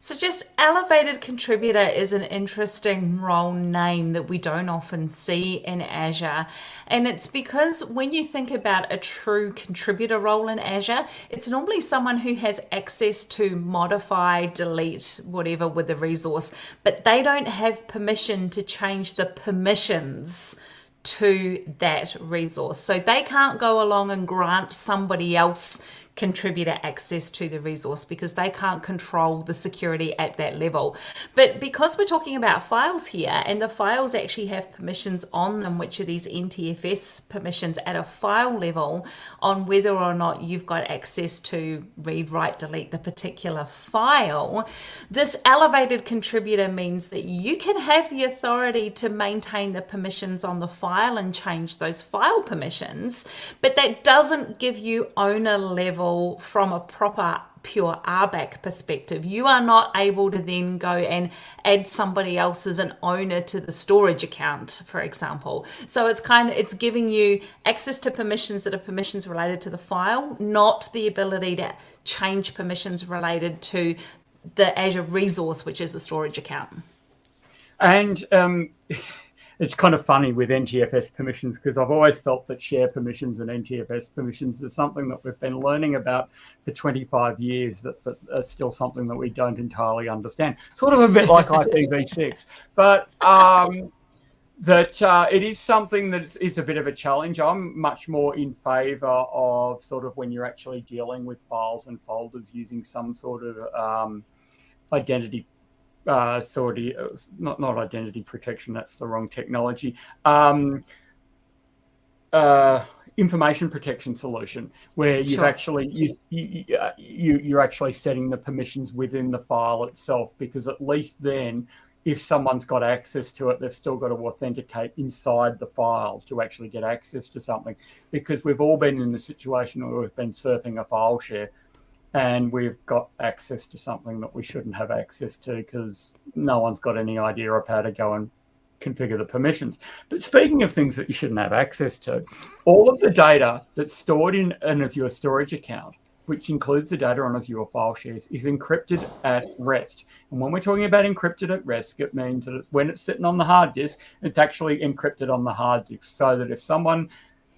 B: So just elevated contributor is an interesting role name that we don't often see in Azure. And it's because when you think about a true contributor role in Azure, it's normally someone who has access to modify, delete, whatever with the resource, but they don't have permission to change the permissions to that resource. So they can't go along and grant somebody else contributor access to the resource because they can't control the security at that level. But because we're talking about files here and the files actually have permissions on them, which are these NTFS permissions at a file level on whether or not you've got access to read, write, delete the particular file, this elevated contributor means that you can have the authority to maintain the permissions on the file and change those file permissions, but that doesn't give you owner level level from a proper pure RBAC perspective. You are not able to then go and add somebody else as an owner to the storage account, for example. So it's kind of, it's giving you access to permissions that are permissions related to the file, not the ability to change permissions related to the Azure resource, which is the storage account.
A: And um, it's kind of funny with NTFS permissions because I've always felt that share permissions and NTFS permissions is something that we've been learning about for 25 years, that, but are still something that we don't entirely understand. Sort of a bit like IPv6, but um, that uh, it is something that is, is, a bit of a challenge. I'm much more in favor of sort of when you're actually dealing with files and folders using some sort of um, identity uh, uh, not not identity protection. That's the wrong technology. Um, uh, information protection solution where you've sure. actually you, you, uh, you you're actually setting the permissions within the file itself because at least then if someone's got access to it they've still got to authenticate inside the file to actually get access to something because we've all been in the situation where we've been surfing a file share and we've got access to something that we shouldn't have access to because no one's got any idea of how to go and configure the permissions. But speaking of things that you shouldn't have access to, all of the data that's stored in an Azure storage account which includes the data on Azure file shares, is encrypted at rest. And when we're talking about encrypted at rest, it means that it's when it's sitting on the hard disk, it's actually encrypted on the hard disk. So that if someone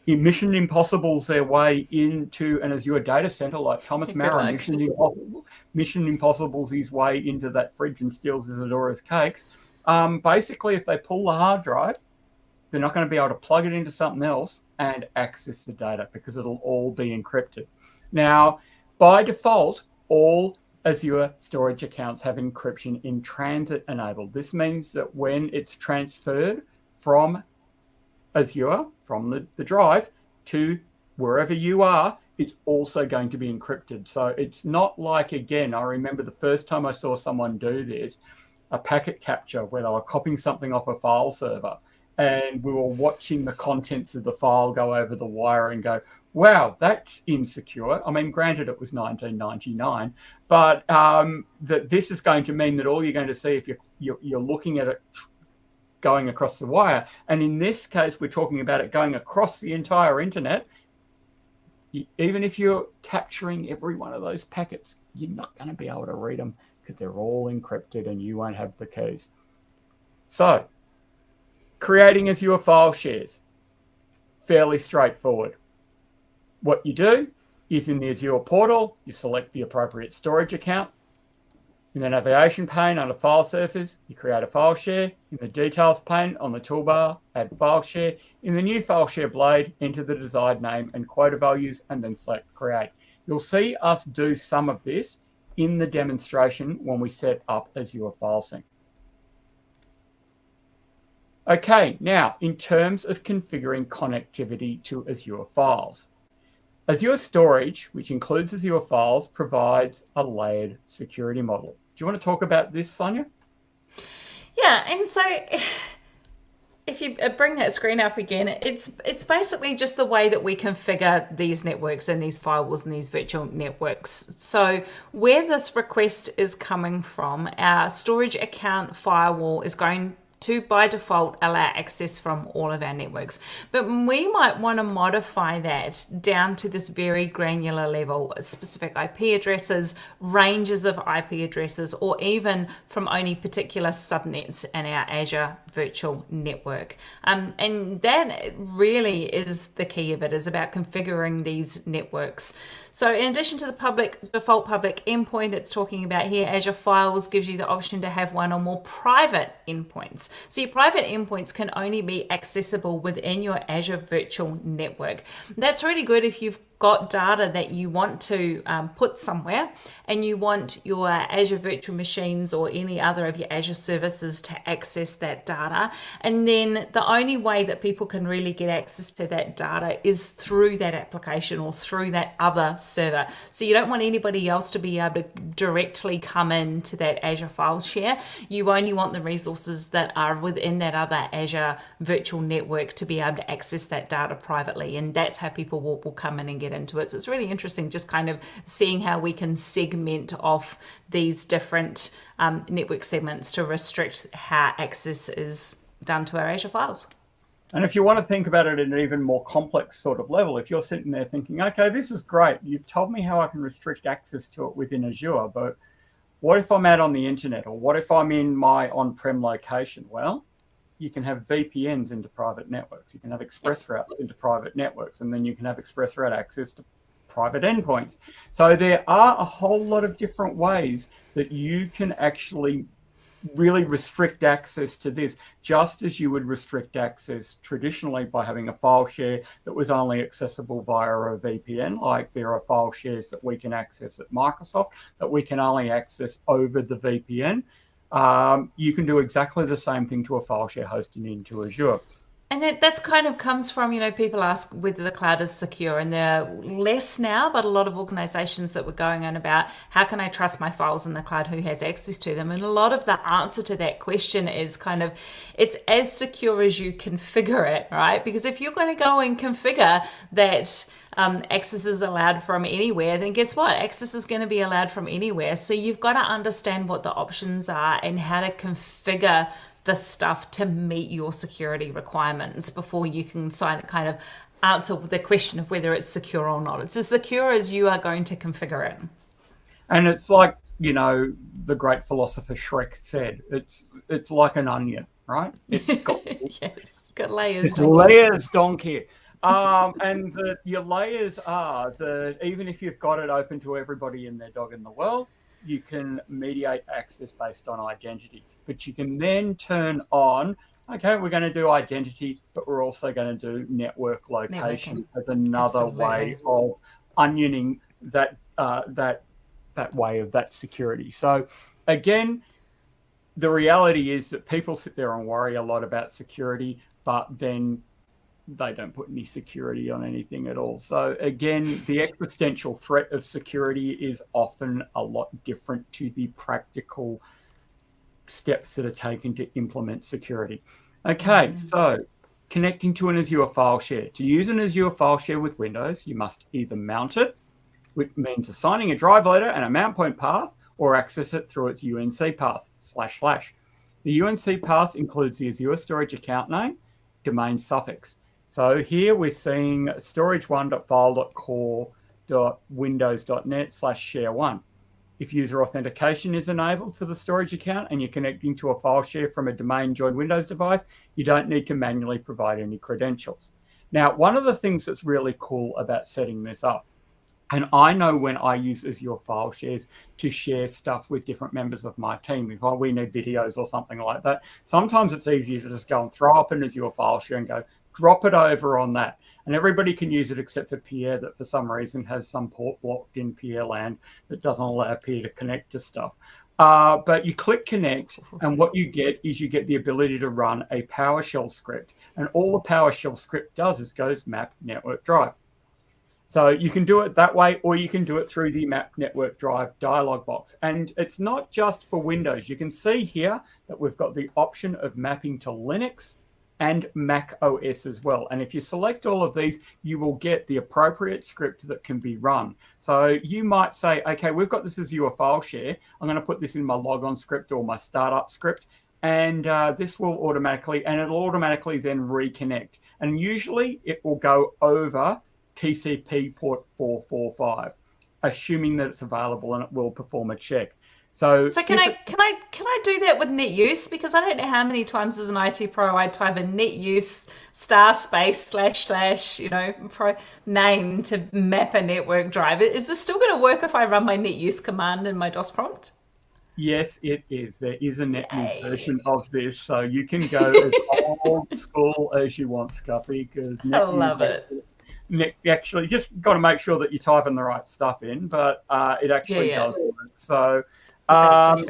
A: Mission Impossible's their way into an Azure data center like Thomas Maurer, Mission, Impossible, Mission Impossible's his way into that fridge and steals Isadora's cakes. Um, basically, if they pull the hard drive, they're not going to be able to plug it into something else and access the data because it'll all be encrypted. Now, by default, all Azure storage accounts have encryption in transit enabled. This means that when it's transferred from Azure, from the, the drive, to wherever you are, it's also going to be encrypted. So it's not like, again, I remember the first time I saw someone do this, a packet capture where they were copying something off a file server and we were watching the contents of the file go over the wire and go, wow, that's insecure. I mean, granted, it was 1999, but um, that this is going to mean that all you're going to see if you're, you're, you're looking at it going across the wire, and in this case, we're talking about it going across the entire internet. Even if you're capturing every one of those packets, you're not going to be able to read them because they're all encrypted and you won't have the keys. So, creating Azure file shares, fairly straightforward. What you do is in the Azure portal, you select the appropriate storage account. In the navigation pane under File Surfers, you create a file share. In the Details pane on the toolbar, add file share. In the new file share blade, enter the desired name and quota values, and then select Create. You'll see us do some of this in the demonstration when we set up Azure File Sync. Okay, now in terms of configuring connectivity to Azure files. Azure Storage, which includes Azure Files, provides a layered security model. Do you want to talk about this, Sonia?
B: Yeah, and so if you uh, bring that screen up again, it's it's basically just the way that we configure these networks and these firewalls and these virtual networks. So where this request is coming from, our storage account firewall is going to by default allow access from all of our networks. But we might want to modify that down to this very granular level, specific IP addresses, ranges of IP addresses, or even from only particular subnets in our Azure virtual network. Um, and that really is the key of it, is about configuring these networks. So in addition to the public default public endpoint it's talking about here, Azure Files gives you the option to have one or more private endpoints. So your private endpoints can only be accessible within your Azure virtual network. That's really good if you've got data that you want to um, put somewhere and you want your Azure virtual machines or any other of your Azure services to access that data. And then the only way that people can really get access to that data is through that application or through that other server. So you don't want anybody else to be able to directly come into that Azure file share. You only want the resources that are within that other Azure virtual network to be able to access that data privately. And that's how people will, will come in and get into it. So it's really interesting just kind of seeing how we can segment off these different um, network segments to restrict how access is done to our Azure files.
A: And if you want to think about it at an even more complex sort of level, if you're sitting there thinking, okay, this is great, you've told me how I can restrict access to it within Azure, but what if I'm out on the internet or what if I'm in my on-prem location? Well, you can have VPNs into private networks. You can have ExpressRoutes into private networks, and then you can have ExpressRoute access to private endpoints. So there are a whole lot of different ways that you can actually really restrict access to this, just as you would restrict access traditionally by having a file share that was only accessible via a VPN, like there are file shares that we can access at Microsoft that we can only access over the VPN um, you can do exactly the same thing to a file share hosting into Azure.
B: And that that's kind of comes from, you know, people ask whether the cloud is secure, and there are less now, but a lot of organizations that were going on about how can I trust my files in the cloud, who has access to them. And a lot of the answer to that question is kind of it's as secure as you configure it, right? Because if you're going to go and configure that um, access is allowed from anywhere, then guess what? Access is going to be allowed from anywhere. So you've got to understand what the options are and how to configure the stuff to meet your security requirements before you can sign it kind of answer the question of whether it's secure or not. It's as secure as you are going to configure it.
A: And it's like, you know, the great philosopher Shrek said, it's it's like an onion, right? It's got
B: yes, got layers.
A: It's layers, donkey. Um, and the, your layers are that even if you've got it open to everybody and their dog in the world, you can mediate access based on identity. But you can then turn on okay, we're going to do identity, but we're also going to do network location Networking. as another Absolutely. way of onioning that uh, that that way of that security. So again, the reality is that people sit there and worry a lot about security, but then they don't put any security on anything at all. So again, the existential threat of security is often a lot different to the practical steps that are taken to implement security. Okay, mm. so connecting to an Azure file share. To use an Azure file share with Windows, you must either mount it, which means assigning a drive letter and a mount point path, or access it through its UNC path, slash slash. The UNC path includes the Azure storage account name, domain suffix. So here we're seeing storage1.file.core.windows.net slash share one. If user authentication is enabled for the storage account and you're connecting to a file share from a domain joined Windows device, you don't need to manually provide any credentials. Now, one of the things that's really cool about setting this up, and I know when I use Azure file shares to share stuff with different members of my team, if oh, we need videos or something like that, sometimes it's easier to just go and throw up an Azure file share and go, drop it over on that and everybody can use it except for Pierre that for some reason has some port blocked in Pierre land that doesn't allow Pierre to connect to stuff. Uh, but you click connect and what you get is you get the ability to run a PowerShell script. And all the PowerShell script does is goes map network drive. So you can do it that way, or you can do it through the map network drive dialog box. And it's not just for Windows. You can see here that we've got the option of mapping to Linux, and Mac OS as well. And if you select all of these, you will get the appropriate script that can be run. So you might say, okay, we've got this Azure file share. I'm going to put this in my logon script or my startup script. And uh, this will automatically, and it'll automatically then reconnect. And usually it will go over TCP port 445, assuming that it's available and it will perform a check. So,
B: so can I can I can I do that with net use? Because I don't know how many times as an IT pro I type in net use star space slash slash you know pro name to map a network drive. Is this still going to work if I run my net use command in my DOS prompt?
A: Yes, it is. There is a net use version of this, so you can go as old school as you want, Scuffy. Because
B: I love it.
A: Net, actually, just got to make sure that you type in the right stuff in, but uh, it actually yeah, yeah. does work. So um,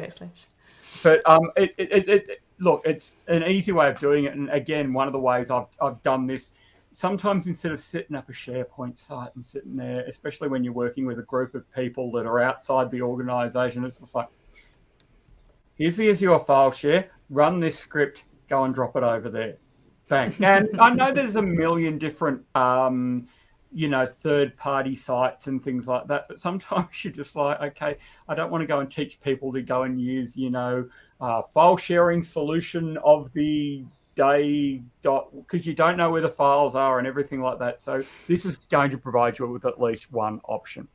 A: but um, it, it, it, look, it's an easy way of doing it. And again, one of the ways I've, I've done this, sometimes instead of setting up a SharePoint site and sitting there, especially when you're working with a group of people that are outside the organization, it's just like, here's the Azure file share, run this script, go and drop it over there. Bang. And I know there's a million different um, you know, third party sites and things like that. But sometimes you're just like, okay, I don't want to go and teach people to go and use, you know, uh, file sharing solution of the day dot because you don't know where the files are and everything like that. So this is going to provide you with at least one option.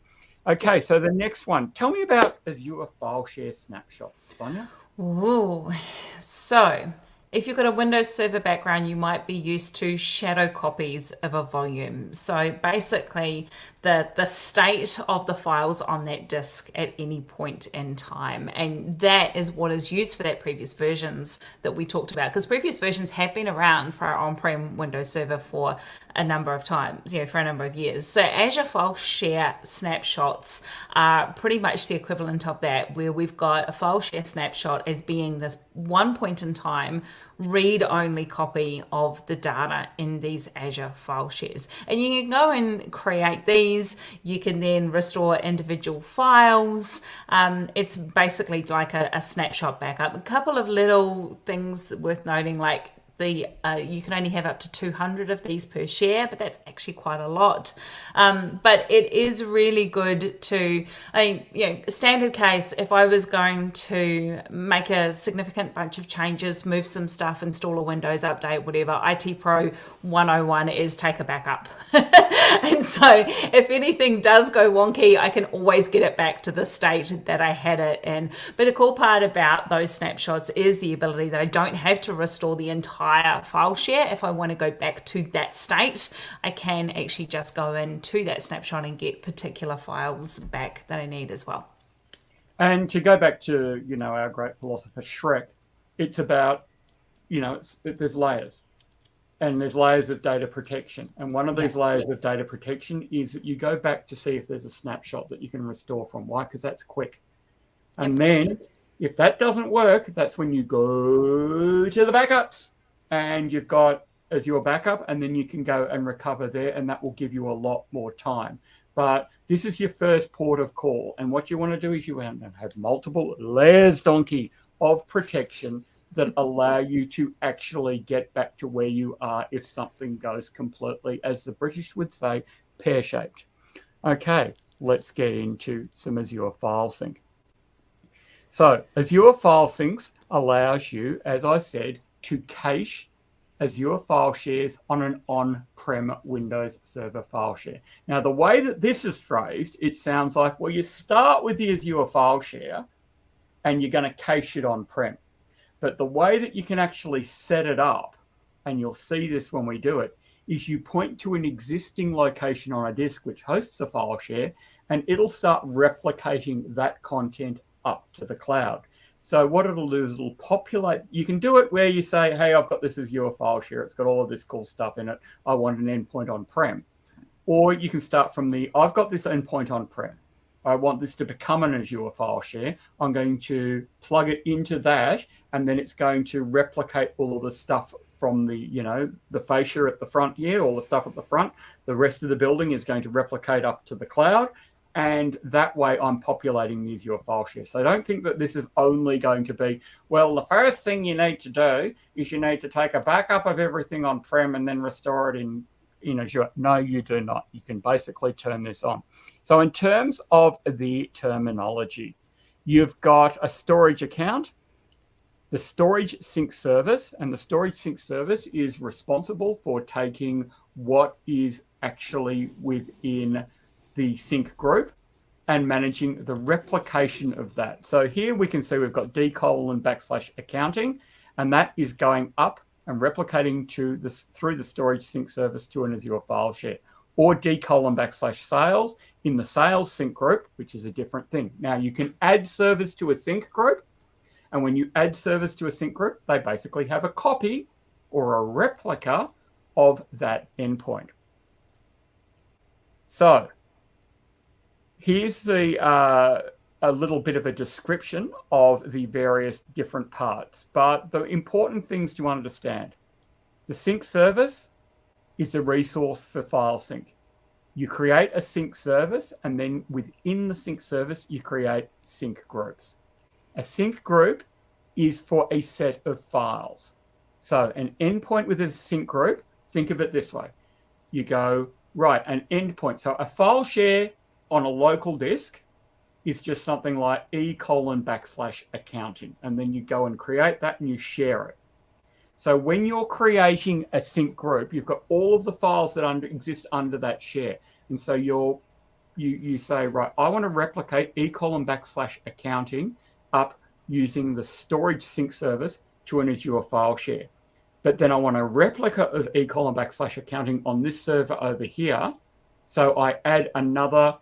A: Okay, so the next one. Tell me about Azure file share snapshots, Sonia.
B: Ooh, so if you've got a Windows Server background, you might be used to shadow copies of a volume. So basically, the, the state of the files on that disk at any point in time. And that is what is used for that previous versions that we talked about. Because previous versions have been around for our on-prem Windows Server for a number of times, you know, for a number of years. So Azure File Share snapshots are pretty much the equivalent of that, where we've got a file share snapshot as being this one point in time read-only copy of the data in these Azure file shares. And you can go and create these. You can then restore individual files. Um, it's basically like a, a snapshot backup. A couple of little things worth noting, like the uh, you can only have up to 200 of these per share, but that's actually quite a lot. Um, but it is really good to, I you know, standard case, if I was going to make a significant bunch of changes, move some stuff, install a Windows update, whatever, IT Pro 101 is take a backup. and so if anything does go wonky, I can always get it back to the state that I had it in. But the cool part about those snapshots is the ability that I don't have to restore the entire file share. If I want to go back to that state, I can actually just go into that snapshot and get particular files back that I need as well.
A: And to go back to, you know, our great philosopher Shrek, it's about, you know, it's, it, there's layers and there's layers of data protection. And one of these yeah. layers of data protection is that you go back to see if there's a snapshot that you can restore from. Why? Because that's quick. And then if that doesn't work, that's when you go to the backups and you've got Azure backup, and then you can go and recover there, and that will give you a lot more time. But this is your first port of call. And what you want to do is you want to have multiple layers, donkey, of protection that allow you to actually get back to where you are if something goes completely, as the British would say, pear shaped. Okay, let's get into some Azure File Sync. So Azure File Syncs allows you, as I said, to cache Azure file shares on an on-prem Windows Server file share. Now, the way that this is phrased, it sounds like, well, you start with the Azure file share and you're going to cache it on-prem. But the way that you can actually set it up, and you'll see this when we do it, is you point to an existing location on a disk which hosts a file share, and it'll start replicating that content up to the cloud. So what it'll do is it'll populate. You can do it where you say, hey, I've got this Azure file share. It's got all of this cool stuff in it. I want an endpoint on-prem. Or you can start from the, I've got this endpoint on-prem. I want this to become an Azure file share. I'm going to plug it into that, and then it's going to replicate all of the stuff from the, you know, the fascia at the front here, all the stuff at the front. The rest of the building is going to replicate up to the cloud, and that way I'm populating the Azure file share. So don't think that this is only going to be, well, the first thing you need to do is you need to take a backup of everything on-prem and then restore it in, in Azure. No, you do not. You can basically turn this on. So in terms of the terminology, you've got a storage account, the storage sync service, and the storage sync service is responsible for taking what is actually within the sync group and managing the replication of that. So here we can see we've got d colon backslash accounting, and that is going up and replicating to this through the storage sync service to an Azure file share, or d colon backslash sales in the sales sync group, which is a different thing. Now you can add servers to a sync group, and when you add servers to a sync group, they basically have a copy or a replica of that endpoint. So here's the uh, a little bit of a description of the various different parts. But the important things to understand, the sync service is a resource for file sync. You create a sync service, and then within the sync service, you create sync groups. A sync group is for a set of files. So an endpoint with a sync group, think of it this way. You go, right, an endpoint. So a file share on a local disk is just something like e colon backslash accounting. And then you go and create that and you share it. So when you're creating a sync group, you've got all of the files that under, exist under that share. And so you're, you, you say, right, I want to replicate e colon backslash accounting up using the storage sync service to an Azure file share. But then I want a replica of e colon backslash accounting on this server over here. So I add another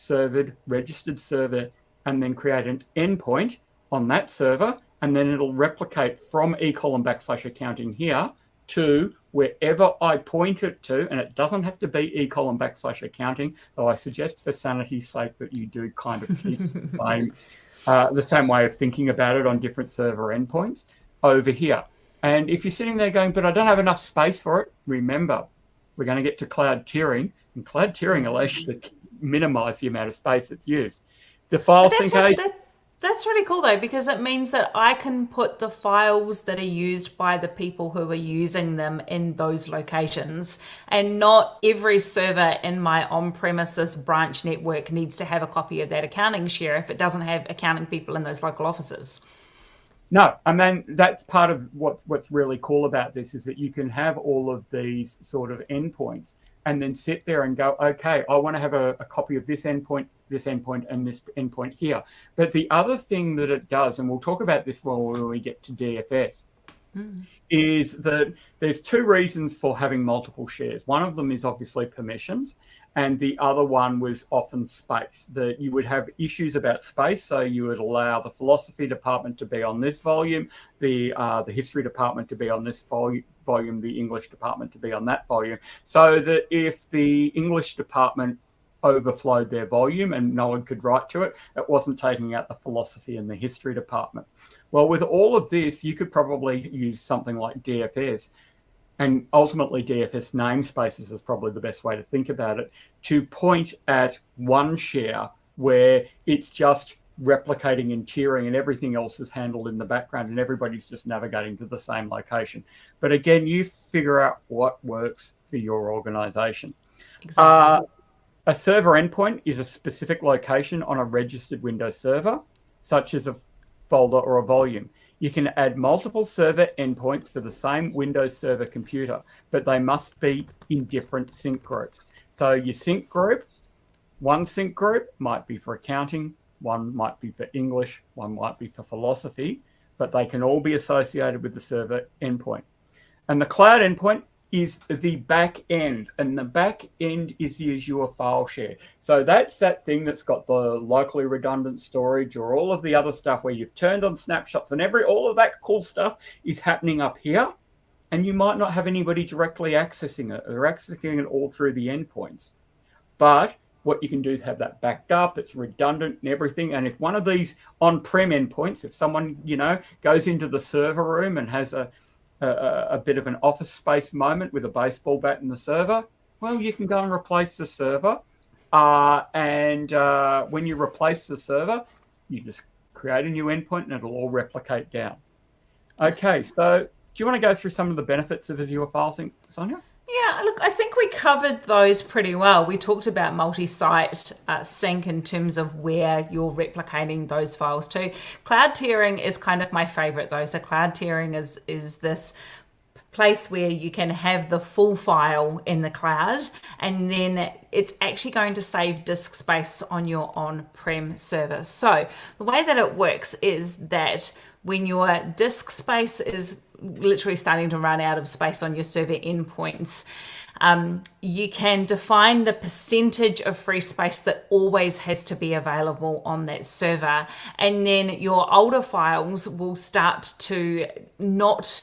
A: servered registered server and then create an endpoint on that server and then it'll replicate from e colon backslash accounting here to wherever I point it to, and it doesn't have to be e colon backslash accounting, though I suggest for sanity's sake that you do kind of keep the same, uh, the same way of thinking about it on different server endpoints over here. And if you're sitting there going, but I don't have enough space for it, remember, we're going to get to cloud tiering, and cloud tiering allows you to minimize the amount of space that's used. The file sync
B: that, That's really cool though, because it means that I can put the files that are used by the people who are using them in those locations. And not every server in my on premises branch network needs to have a copy of that accounting share if it doesn't have accounting people in those local offices.
A: No, I mean that's part of what's what's really cool about this is that you can have all of these sort of endpoints and then sit there and go, okay, I want to have a, a copy of this endpoint, this endpoint, and this endpoint here. But the other thing that it does, and we'll talk about this more when we get to DFS, mm. is that there's two reasons for having multiple shares. One of them is obviously permissions, and the other one was often space that you would have issues about space so you would allow the philosophy department to be on this volume the uh, the history department to be on this volume volume the english department to be on that volume so that if the english department overflowed their volume and no one could write to it it wasn't taking out the philosophy and the history department. Well with all of this you could probably use something like dfs and ultimately DFS namespaces is probably the best way to think about it, to point at one share where it's just replicating and tiering and everything else is handled in the background and everybody's just navigating to the same location. But again, you figure out what works for your organization. Exactly. Uh, a server endpoint is a specific location on a registered Windows server, such as a folder or a volume. You can add multiple server endpoints for the same Windows Server computer, but they must be in different sync groups. So your sync group, one sync group might be for accounting, one might be for English, one might be for philosophy, but they can all be associated with the server endpoint. And the cloud endpoint is the back end, and the back end is the Azure file share. So that's that thing that's got the locally redundant storage or all of the other stuff where you've turned on snapshots and every all of that cool stuff is happening up here. And you might not have anybody directly accessing it. They're accessing it all through the endpoints. But what you can do is have that backed up, it's redundant and everything. And if one of these on-prem endpoints, if someone, you know, goes into the server room and has a a, a bit of an office space moment with a baseball bat in the server, well, you can go and replace the server. Uh, and uh, when you replace the server, you just create a new endpoint and it'll all replicate down. Okay, so do you want to go through some of the benefits of Azure File Sync, Sonia?
B: Yeah, look, I think we covered those pretty well. We talked about multi-site uh, sync in terms of where you're replicating those files to. Cloud tiering is kind of my favorite though. So cloud tiering is is this place where you can have the full file in the cloud and then it's actually going to save disk space on your on-prem server. So the way that it works is that when your disk space is literally starting to run out of space on your server endpoints. Um, you can define the percentage of free space that always has to be available on that server. And then your older files will start to not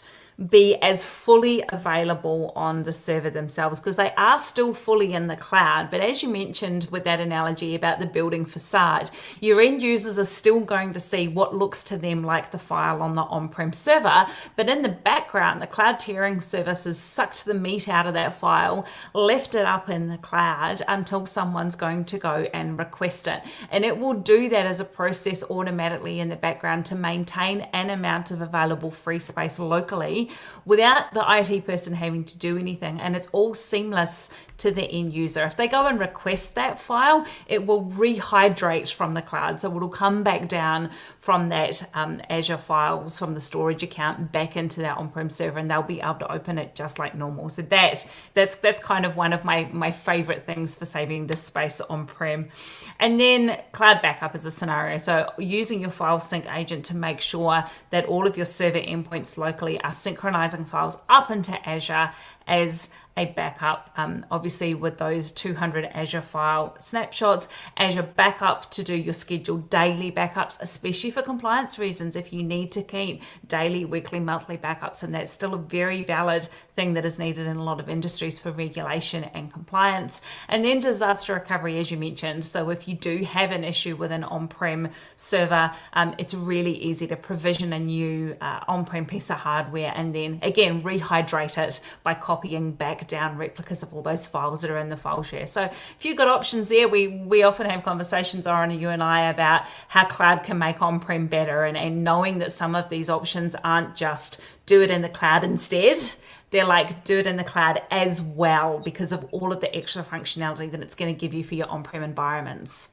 B: be as fully available on the server themselves because they are still fully in the cloud. But as you mentioned with that analogy about the building facade, your end users are still going to see what looks to them like the file on the on-prem server. But in the background, the cloud tiering service has sucked the meat out of that file, left it up in the cloud until someone's going to go and request it. And it will do that as a process automatically in the background to maintain an amount of available free space locally without the IT person having to do anything. And it's all seamless to the end user. If they go and request that file, it will rehydrate from the cloud. So it'll come back down from that um, Azure files from the storage account back into that on-prem server and they'll be able to open it just like normal. So that that's that's kind of one of my, my favorite things for saving disk space on-prem. And then cloud backup is a scenario. So using your file sync agent to make sure that all of your server endpoints locally are synchronizing files up into Azure as a backup, um, obviously with those 200 Azure file snapshots, Azure backup to do your scheduled daily backups, especially for compliance reasons, if you need to keep daily, weekly, monthly backups, and that's still a very valid thing that is needed in a lot of industries for regulation and compliance. And then disaster recovery, as you mentioned. So if you do have an issue with an on-prem server, um, it's really easy to provision a new uh, on-prem piece of hardware and then again, rehydrate it by copying back down replicas of all those files that are in the file share. So if you've got options there, we we often have conversations, Orin, you and I, about how cloud can make on-prem better and, and knowing that some of these options aren't just do it in the cloud instead they're like do it in the cloud as well because of all of the extra functionality that it's going to give you for your on-prem environments.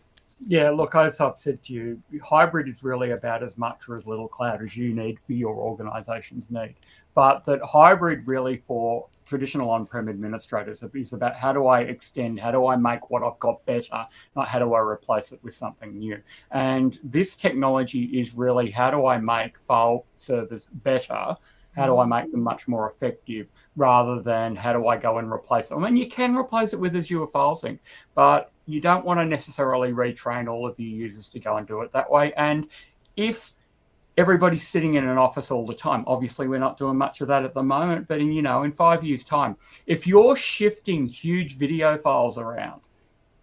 A: Yeah, look, as I've said to you, hybrid is really about as much or as little cloud as you need for your organization's need. But that hybrid really for traditional on-prem administrators is about how do I extend, how do I make what I've got better, not how do I replace it with something new. And this technology is really how do I make file servers better how do I make them much more effective rather than how do I go and replace them? I mean, you can replace it with Azure File Sync, but you don't want to necessarily retrain all of your users to go and do it that way. And if everybody's sitting in an office all the time, obviously we're not doing much of that at the moment, but in, you know, in five years time, if you're shifting huge video files around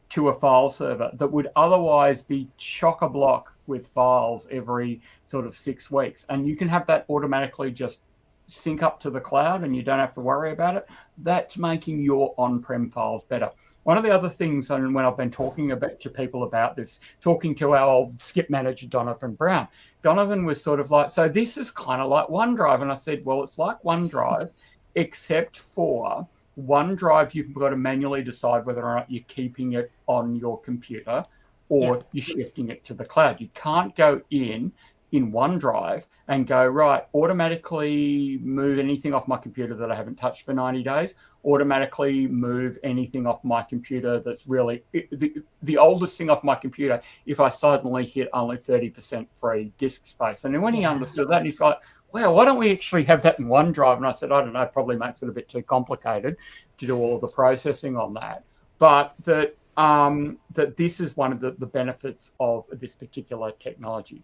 A: to a file server that would otherwise be chock-a-block with files every sort of six weeks, and you can have that automatically just sync up to the cloud and you don't have to worry about it, that's making your on-prem files better. One of the other things, and when I've been talking about to people about this, talking to our old skip manager, Donovan Brown, Donovan was sort of like, so this is kind of like OneDrive. And I said, well, it's like OneDrive, except for OneDrive, you've got to manually decide whether or not you're keeping it on your computer or yep. you're shifting it to the cloud. You can't go in in OneDrive and go, right, automatically move anything off my computer that I haven't touched for 90 days, automatically move anything off my computer that's really the, the oldest thing off my computer if I suddenly hit only 30% free disk space. And then when he understood that, he's like, wow, why don't we actually have that in OneDrive? And I said, I don't know, probably makes it a bit too complicated to do all the processing on that. But that um, that this is one of the, the benefits of this particular technology.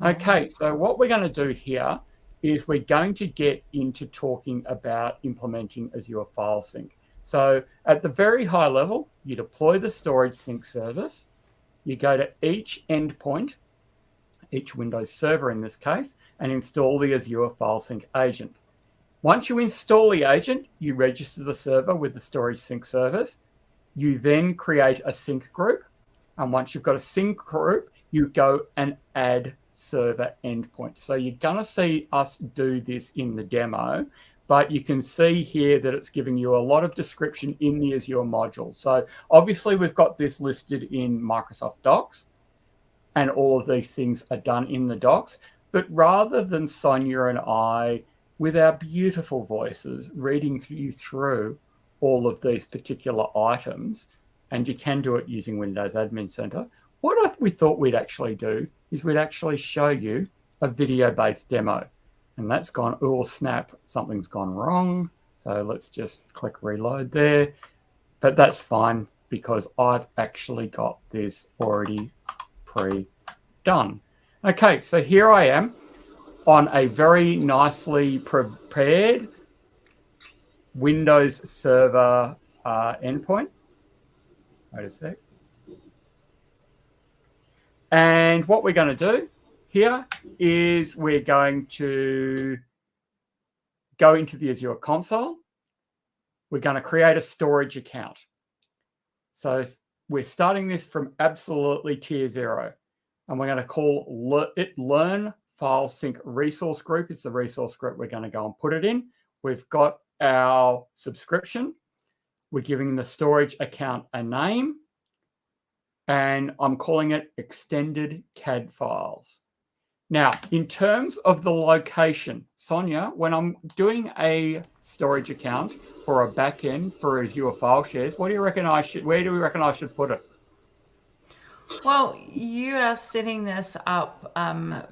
A: Okay, so what we're going to do here is we're going to get into talking about implementing Azure File Sync. So at the very high level, you deploy the storage sync service, you go to each endpoint, each Windows server in this case, and install the Azure File Sync agent. Once you install the agent, you register the server with the storage sync service. You then create a sync group. And once you've got a sync group, you go and add server endpoint. So you're going to see us do this in the demo, but you can see here that it's giving you a lot of description in the Azure module. So obviously we've got this listed in Microsoft Docs and all of these things are done in the docs. But rather than Sonia and I, with our beautiful voices, reading you through all of these particular items, and you can do it using Windows Admin Center, what we thought we'd actually do is we'd actually show you a video-based demo. And that's gone, oh snap, something's gone wrong. So let's just click reload there. But that's fine because I've actually got this already pre-done. Okay, so here I am on a very nicely prepared Windows Server uh, endpoint. Wait a sec. And what we're going to do here is we're going to go into the Azure console. We're going to create a storage account. So we're starting this from absolutely tier zero. And we're going to call it Learn File Sync Resource Group. It's the resource group we're going to go and put it in. We've got our subscription. We're giving the storage account a name and I'm calling it extended CAD files. Now, in terms of the location, Sonia, when I'm doing a storage account for a backend for Azure file shares, what do you reckon I should, where do we reckon I should put it?
B: Well, you are setting this up um,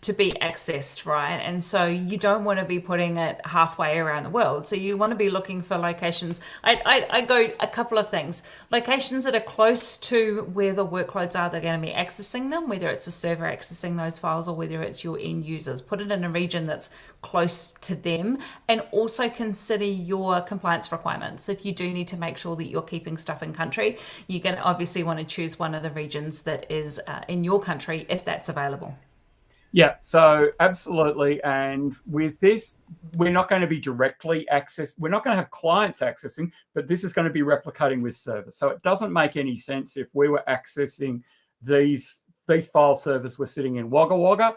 B: to be accessed, right? And so you don't want to be putting it halfway around the world. So you want to be looking for locations. I, I, I go a couple of things. Locations that are close to where the workloads are, they're going to be accessing them, whether it's a server accessing those files or whether it's your end users. Put it in a region that's close to them and also consider your compliance requirements. If you do need to make sure that you're keeping stuff in country, you're going to obviously want to choose one of the regions that is uh, in your country if that's available.
A: Yeah, so absolutely. And with this, we're not going to be directly access. We're not going to have clients accessing, but this is going to be replicating with servers. So it doesn't make any sense if we were accessing these these file servers were sitting in Wagga Wagga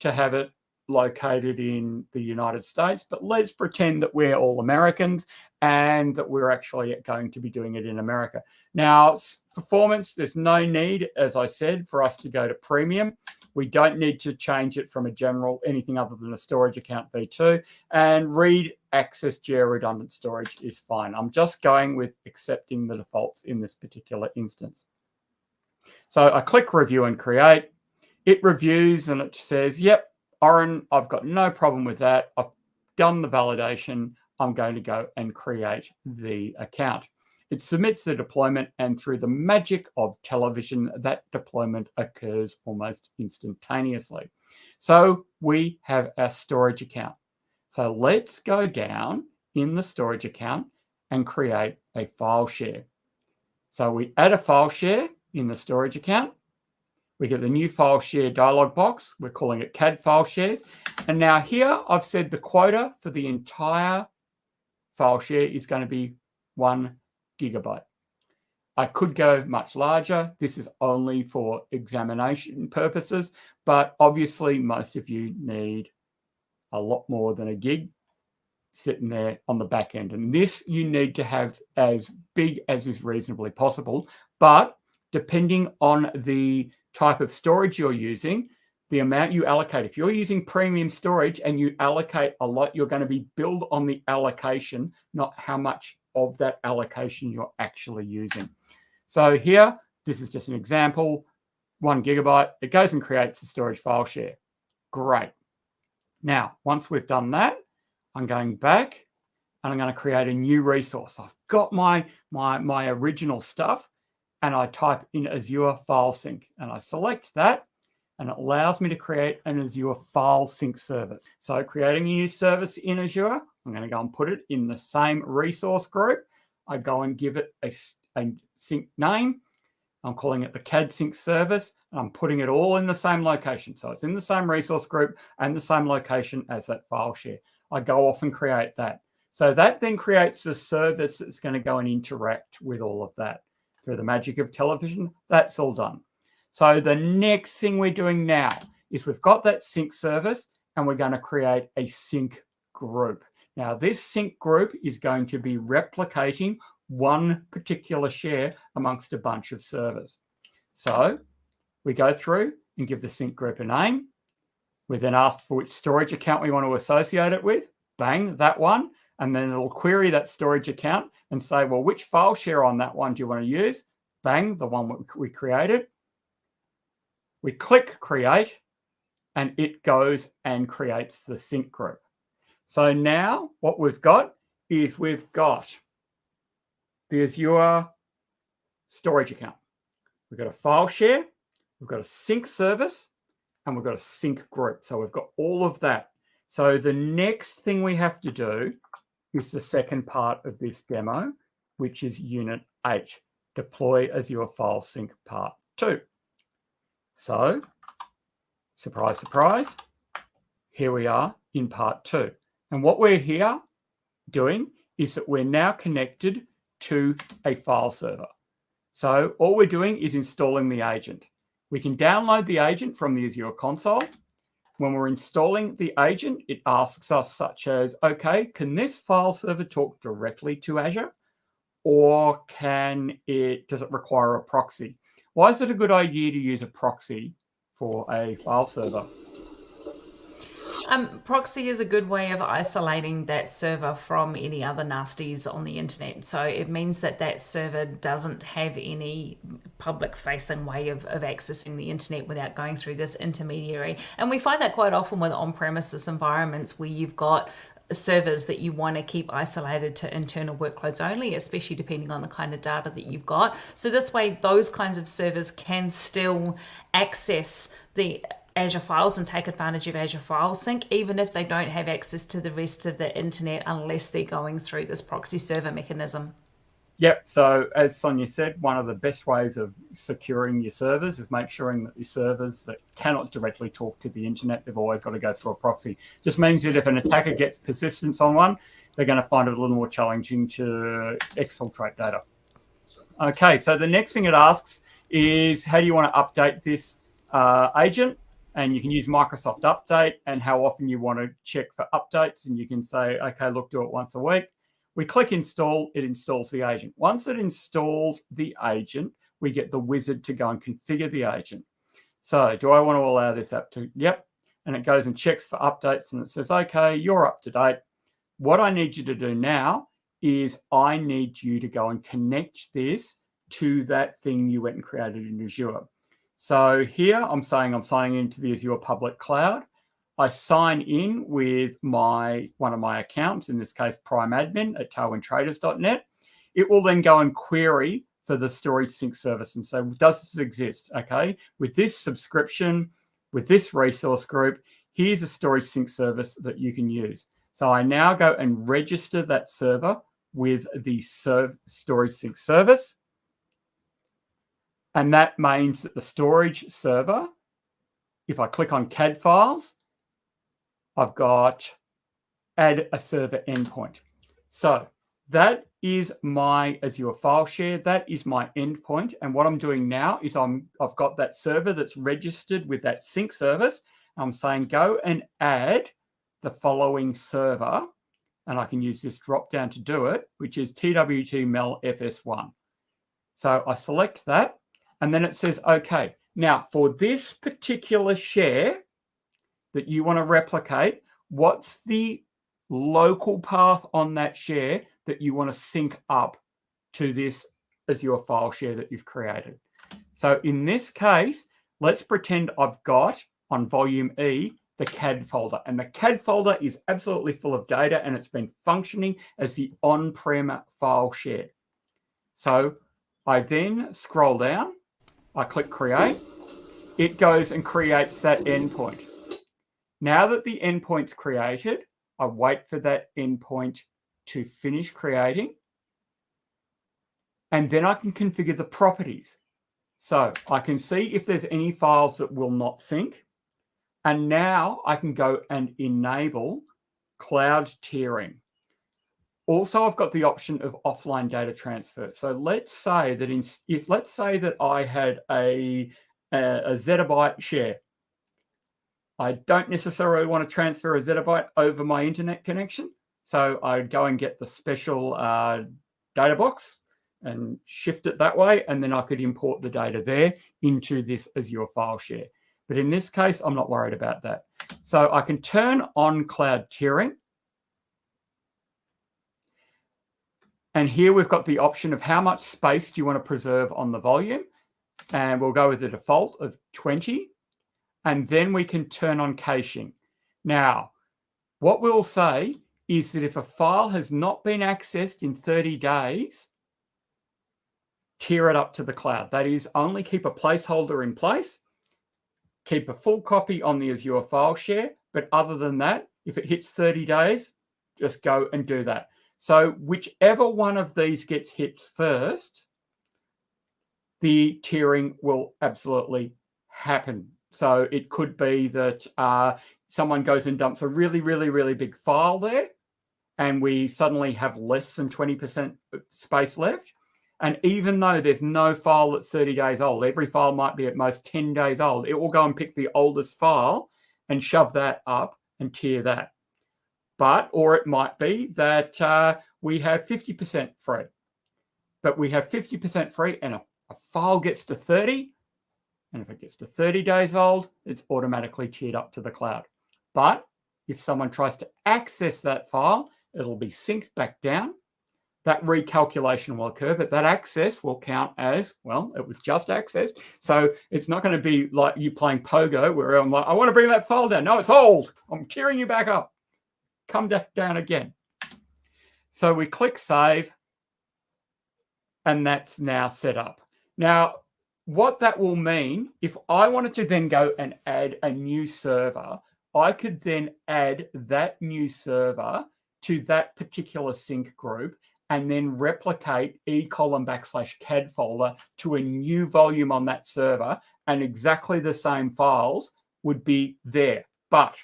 A: to have it located in the United States, but let's pretend that we're all Americans and that we're actually going to be doing it in America. Now, performance, there's no need, as I said, for us to go to premium. We don't need to change it from a general, anything other than a storage account v2. And read access geo redundant storage is fine. I'm just going with accepting the defaults in this particular instance. So I click review and create. It reviews and it says, yep, Orin, I've got no problem with that. I've done the validation. I'm going to go and create the account. It submits the deployment and through the magic of television, that deployment occurs almost instantaneously. So we have our storage account. So let's go down in the storage account and create a file share. So we add a file share in the storage account. We get the new file share dialog box. We're calling it CAD file shares. And now here I've said the quota for the entire file share is going to be one gigabyte. I could go much larger. This is only for examination purposes, but obviously most of you need a lot more than a gig sitting there on the back end. And this you need to have as big as is reasonably possible. But depending on the type of storage you're using, the amount you allocate. If you're using premium storage and you allocate a lot, you're going to be billed on the allocation, not how much of that allocation you're actually using. So here, this is just an example, one gigabyte. It goes and creates the storage file share. Great. Now, once we've done that, I'm going back and I'm going to create a new resource. I've got my, my, my original stuff and I type in Azure File Sync and I select that and it allows me to create an Azure File Sync service. So creating a new service in Azure, I'm going to go and put it in the same resource group. I go and give it a, a sync name. I'm calling it the CAD sync service and I'm putting it all in the same location. So it's in the same resource group and the same location as that file share. I go off and create that. So that then creates a service that's going to go and interact with all of that through the magic of television. That's all done. So the next thing we're doing now is we've got that sync service and we're going to create a sync group. Now this sync group is going to be replicating one particular share amongst a bunch of servers. So we go through and give the sync group a name. We're then asked for which storage account we want to associate it with. Bang, that one and then it'll query that storage account and say, well, which file share on that one do you want to use? Bang, the one we created. We click create and it goes and creates the sync group. So now what we've got is we've got the Azure storage account. We've got a file share, we've got a sync service, and we've got a sync group. So we've got all of that. So the next thing we have to do is the second part of this demo, which is Unit 8, Deploy Azure File Sync Part 2. So, surprise, surprise, here we are in Part 2. And what we're here doing is that we're now connected to a file server. So all we're doing is installing the agent. We can download the agent from the Azure console when we're installing the agent, it asks us such as, okay, can this file server talk directly to Azure? Or can it, does it require a proxy? Why is it a good idea to use a proxy for a file server?
B: Um, proxy is a good way of isolating that server from any other nasties on the internet. So it means that that server doesn't have any public facing way of, of accessing the internet without going through this intermediary. And we find that quite often with on premises environments where you've got servers that you want to keep isolated to internal workloads only, especially depending on the kind of data that you've got. So this way, those kinds of servers can still access the Azure Files and take advantage of Azure File Sync, even if they don't have access to the rest of the internet unless they're going through this proxy server mechanism.
A: Yep. So as Sonia said, one of the best ways of securing your servers is make sure that your servers that cannot directly talk to the internet, they've always got to go through a proxy. Just means that if an attacker gets persistence on one, they're going to find it a little more challenging to exfiltrate data. Okay, so the next thing it asks is how do you want to update this uh, agent? And you can use Microsoft Update and how often you want to check for updates. And you can say, okay, look, do it once a week. We click install, it installs the agent. Once it installs the agent, we get the wizard to go and configure the agent. So do I want to allow this app to, yep. And it goes and checks for updates and it says, okay, you're up to date. What I need you to do now is I need you to go and connect this to that thing you went and created in Azure. So here I'm saying I'm signing into the Azure public cloud. I sign in with my one of my accounts, in this case, Prime Admin at tailwindtraders.net. It will then go and query for the storage sync service and say, does this exist? Okay, with this subscription, with this resource group, here's a storage sync service that you can use. So I now go and register that server with the serve storage sync service. And that means that the storage server, if I click on CAD files, I've got add a server endpoint. So that is my Azure file share. That is my endpoint. And what I'm doing now is I'm, I've got that server that's registered with that sync service. I'm saying go and add the following server. And I can use this drop down to do it, which is TWT Mel FS1. So I select that and then it says, okay, now for this particular share, that you want to replicate, what's the local path on that share that you want to sync up to this Azure file share that you've created. So in this case, let's pretend I've got on volume E the CAD folder. And the CAD folder is absolutely full of data and it's been functioning as the on-prem file share. So I then scroll down, I click create, it goes and creates that endpoint. Now that the endpoint's created, I wait for that endpoint to finish creating. And then I can configure the properties. So I can see if there's any files that will not sync. And now I can go and enable cloud tiering. Also, I've got the option of offline data transfer. So let's say that in, if let's say that I had a, a, a zettabyte share I don't necessarily want to transfer a zettabyte over my internet connection. So I'd go and get the special uh, data box and shift it that way. And then I could import the data there into this Azure file share. But in this case, I'm not worried about that. So I can turn on cloud tiering. And here we've got the option of how much space do you want to preserve on the volume. And we'll go with the default of 20 and then we can turn on caching. Now, what we'll say is that if a file has not been accessed in 30 days, tier it up to the cloud. That is, only keep a placeholder in place, keep a full copy on the Azure file share, but other than that, if it hits 30 days, just go and do that. So whichever one of these gets hit first, the tiering will absolutely happen so it could be that uh, someone goes and dumps a really, really, really big file there, and we suddenly have less than 20% space left. And even though there's no file that's 30 days old, every file might be at most 10 days old, it will go and pick the oldest file and shove that up and tier that. But, or it might be that uh, we have 50% free, but we have 50% free and a, a file gets to 30 and if it gets to 30 days old, it's automatically tiered up to the cloud. But if someone tries to access that file, it'll be synced back down. That recalculation will occur, but that access will count as, well, it was just accessed. So it's not going to be like you playing pogo where I'm like, I want to bring that file down. No, it's old. I'm tiering you back up. Come back down again. So we click save and that's now set up. Now, what that will mean, if I wanted to then go and add a new server, I could then add that new server to that particular sync group and then replicate e colon backslash CAD folder to a new volume on that server, and exactly the same files would be there. But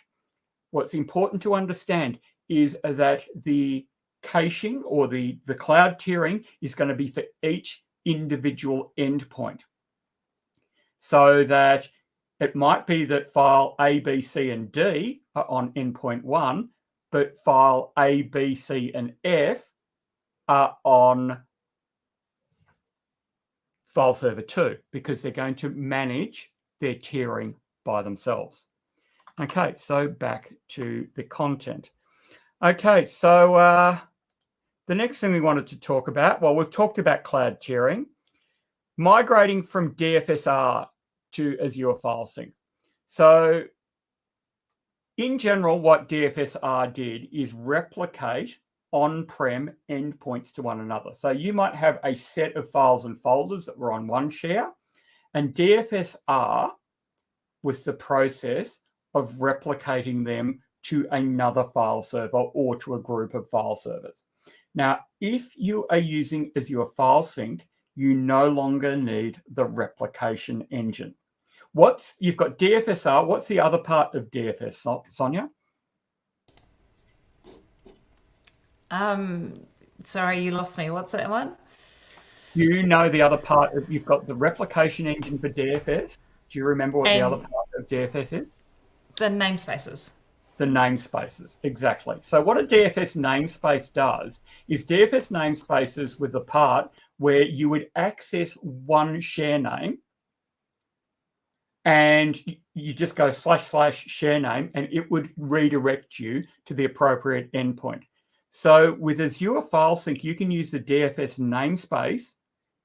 A: what's important to understand is that the caching or the, the cloud tiering is going to be for each individual endpoint. So that it might be that file A, B, C, and D are on endpoint one, but file A, B, C, and F are on file server two because they're going to manage their tiering by themselves. Okay, so back to the content. Okay, so uh, the next thing we wanted to talk about, well, we've talked about cloud tiering, migrating from DFSR to Azure File Sync. So in general, what DFSR did is replicate on-prem endpoints to one another. So you might have a set of files and folders that were on one share, and DFSR was the process of replicating them to another file server or to a group of file servers. Now, if you are using Azure File Sync, you no longer need the replication engine. What's you've got DFSR. What's the other part of DFS, Sonia?
B: Um, sorry, you lost me. What's that one?
A: You know the other part of you've got the replication engine for DFS. Do you remember what and the other part of DFS is?
B: The namespaces
A: the namespaces. Exactly. So what a DFS namespace does is DFS namespaces with the part where you would access one share name and you just go slash slash share name and it would redirect you to the appropriate endpoint. So with Azure File Sync, you can use the DFS namespace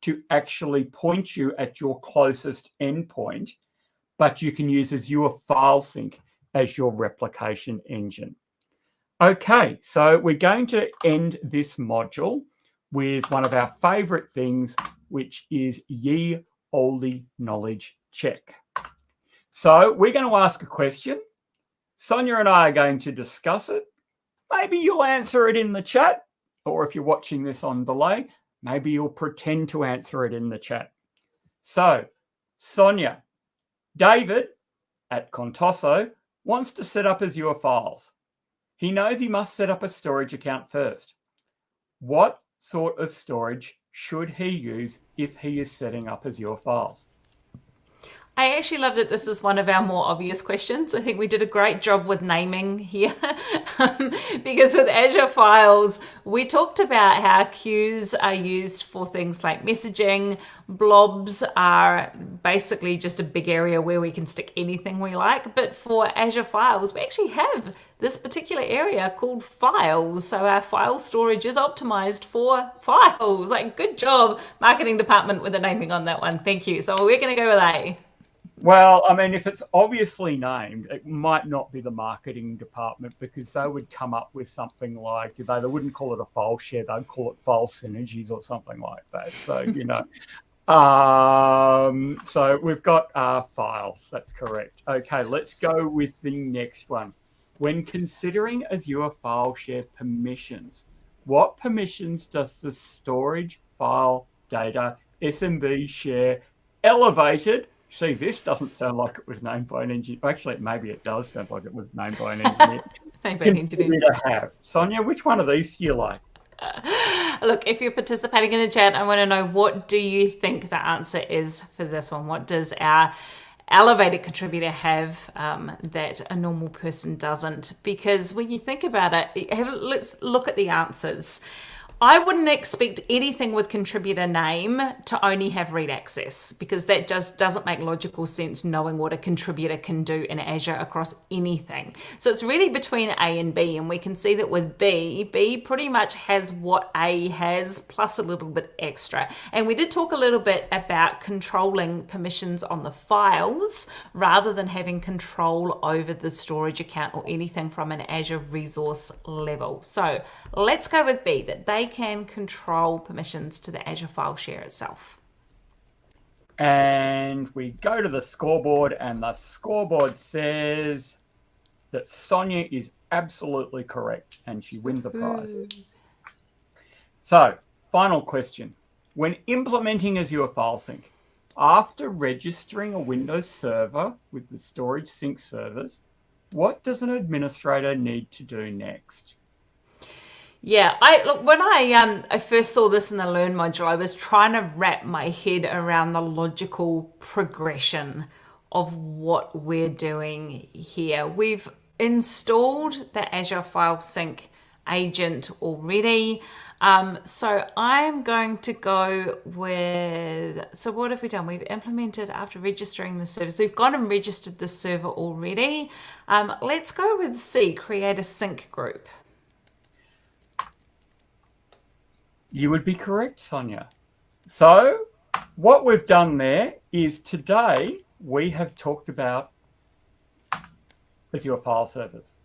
A: to actually point you at your closest endpoint, but you can use Azure File Sync as your replication engine. Okay, so we're going to end this module with one of our favorite things, which is ye olde knowledge check. So we're going to ask a question. Sonia and I are going to discuss it. Maybe you'll answer it in the chat, or if you're watching this on delay, maybe you'll pretend to answer it in the chat. So, Sonia, David at Contoso wants to set up Azure files. He knows he must set up a storage account first. What sort of storage should he use if he is setting up Azure files?
B: I actually love that this is one of our more obvious questions. I think we did a great job with naming here um, because with Azure Files, we talked about how queues are used for things like messaging. Blobs are basically just a big area where we can stick anything we like. But for Azure Files, we actually have this particular area called files. So our file storage is optimized for files. Like good job, marketing department with the naming on that one. Thank you. So we're going to go with A.
A: Well, I mean, if it's obviously named, it might not be the marketing department because they would come up with something like they, they wouldn't call it a file share, they'd call it file synergies or something like that. So, you know, um, so we've got uh, files. That's correct. Okay, let's go with the next one. When considering Azure file share permissions, what permissions does the storage file data SMB share elevated see, this doesn't sound like it was named by an engineer. Actually, maybe it does sound like it was named by an engineer. named by an engineer. To have. Sonia, which one of these do you like?
B: Uh, look, if you're participating in the chat, I want to know what do you think the answer is for this one? What does our elevated contributor have um, that a normal person doesn't? Because when you think about it, have, let's look at the answers. I wouldn't expect anything with contributor name to only have read access because that just doesn't make logical sense knowing what a contributor can do in Azure across anything. So it's really between A and B and we can see that with B, B pretty much has what A has plus a little bit extra. And we did talk a little bit about controlling permissions on the files rather than having control over the storage account or anything from an Azure resource level. So let's go with B, that they can control permissions to the Azure file share itself.
A: And we go to the scoreboard, and the scoreboard says that Sonia is absolutely correct and she wins a prize. So, final question. When implementing Azure File Sync, after registering a Windows server with the storage sync servers, what does an administrator need to do next?
B: Yeah, I look when I um I first saw this in the learn module, I was trying to wrap my head around the logical progression of what we're doing here. We've installed the Azure File Sync agent already. Um, so I'm going to go with, so what have we done? We've implemented after registering the server. So we've gone and registered the server already. Um, let's go with C, create a sync group.
A: You would be correct, Sonia. So what we've done there is today we have talked about Azure file servers.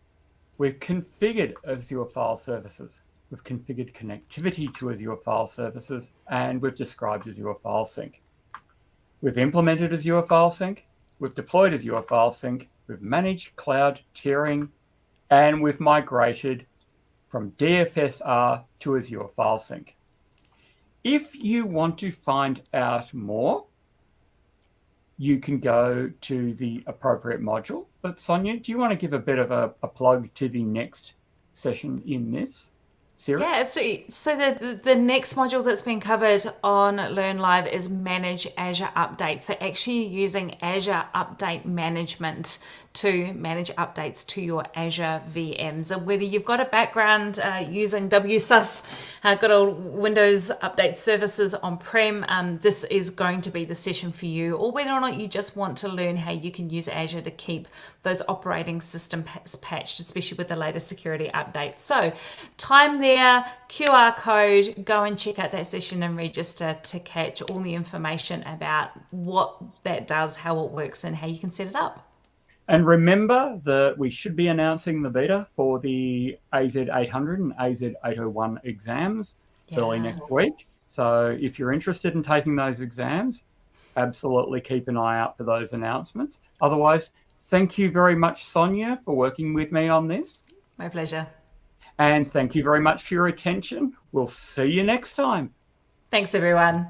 A: We've configured Azure file services. We've configured connectivity to Azure file services, and we've described Azure file sync. We've implemented Azure file sync. We've deployed Azure file sync. We've managed cloud tiering, and we've migrated from DFSR to Azure file sync. If you want to find out more, you can go to the appropriate module. But Sonia, do you want to give a bit of a, a plug to the next session in this? Series?
B: Yeah, absolutely. So the, the next module that's been covered on Learn Live is Manage Azure Updates. So actually using Azure Update Management to manage updates to your Azure VMs. And whether you've got a background uh, using WSUS, uh, good old Windows Update Services on-prem, um, this is going to be the session for you. Or whether or not you just want to learn how you can use Azure to keep those operating system patched, especially with the latest security updates. So time there, QR code, go and check out that session and register to catch all the information about what that does, how it works, and how you can set it up.
A: And remember that we should be announcing the beta for the AZ800 and AZ801 exams yeah. early next week. So if you're interested in taking those exams, absolutely keep an eye out for those announcements. Otherwise, thank you very much, Sonia, for working with me on this.
B: My pleasure.
A: And thank you very much for your attention. We'll see you next time.
B: Thanks, everyone.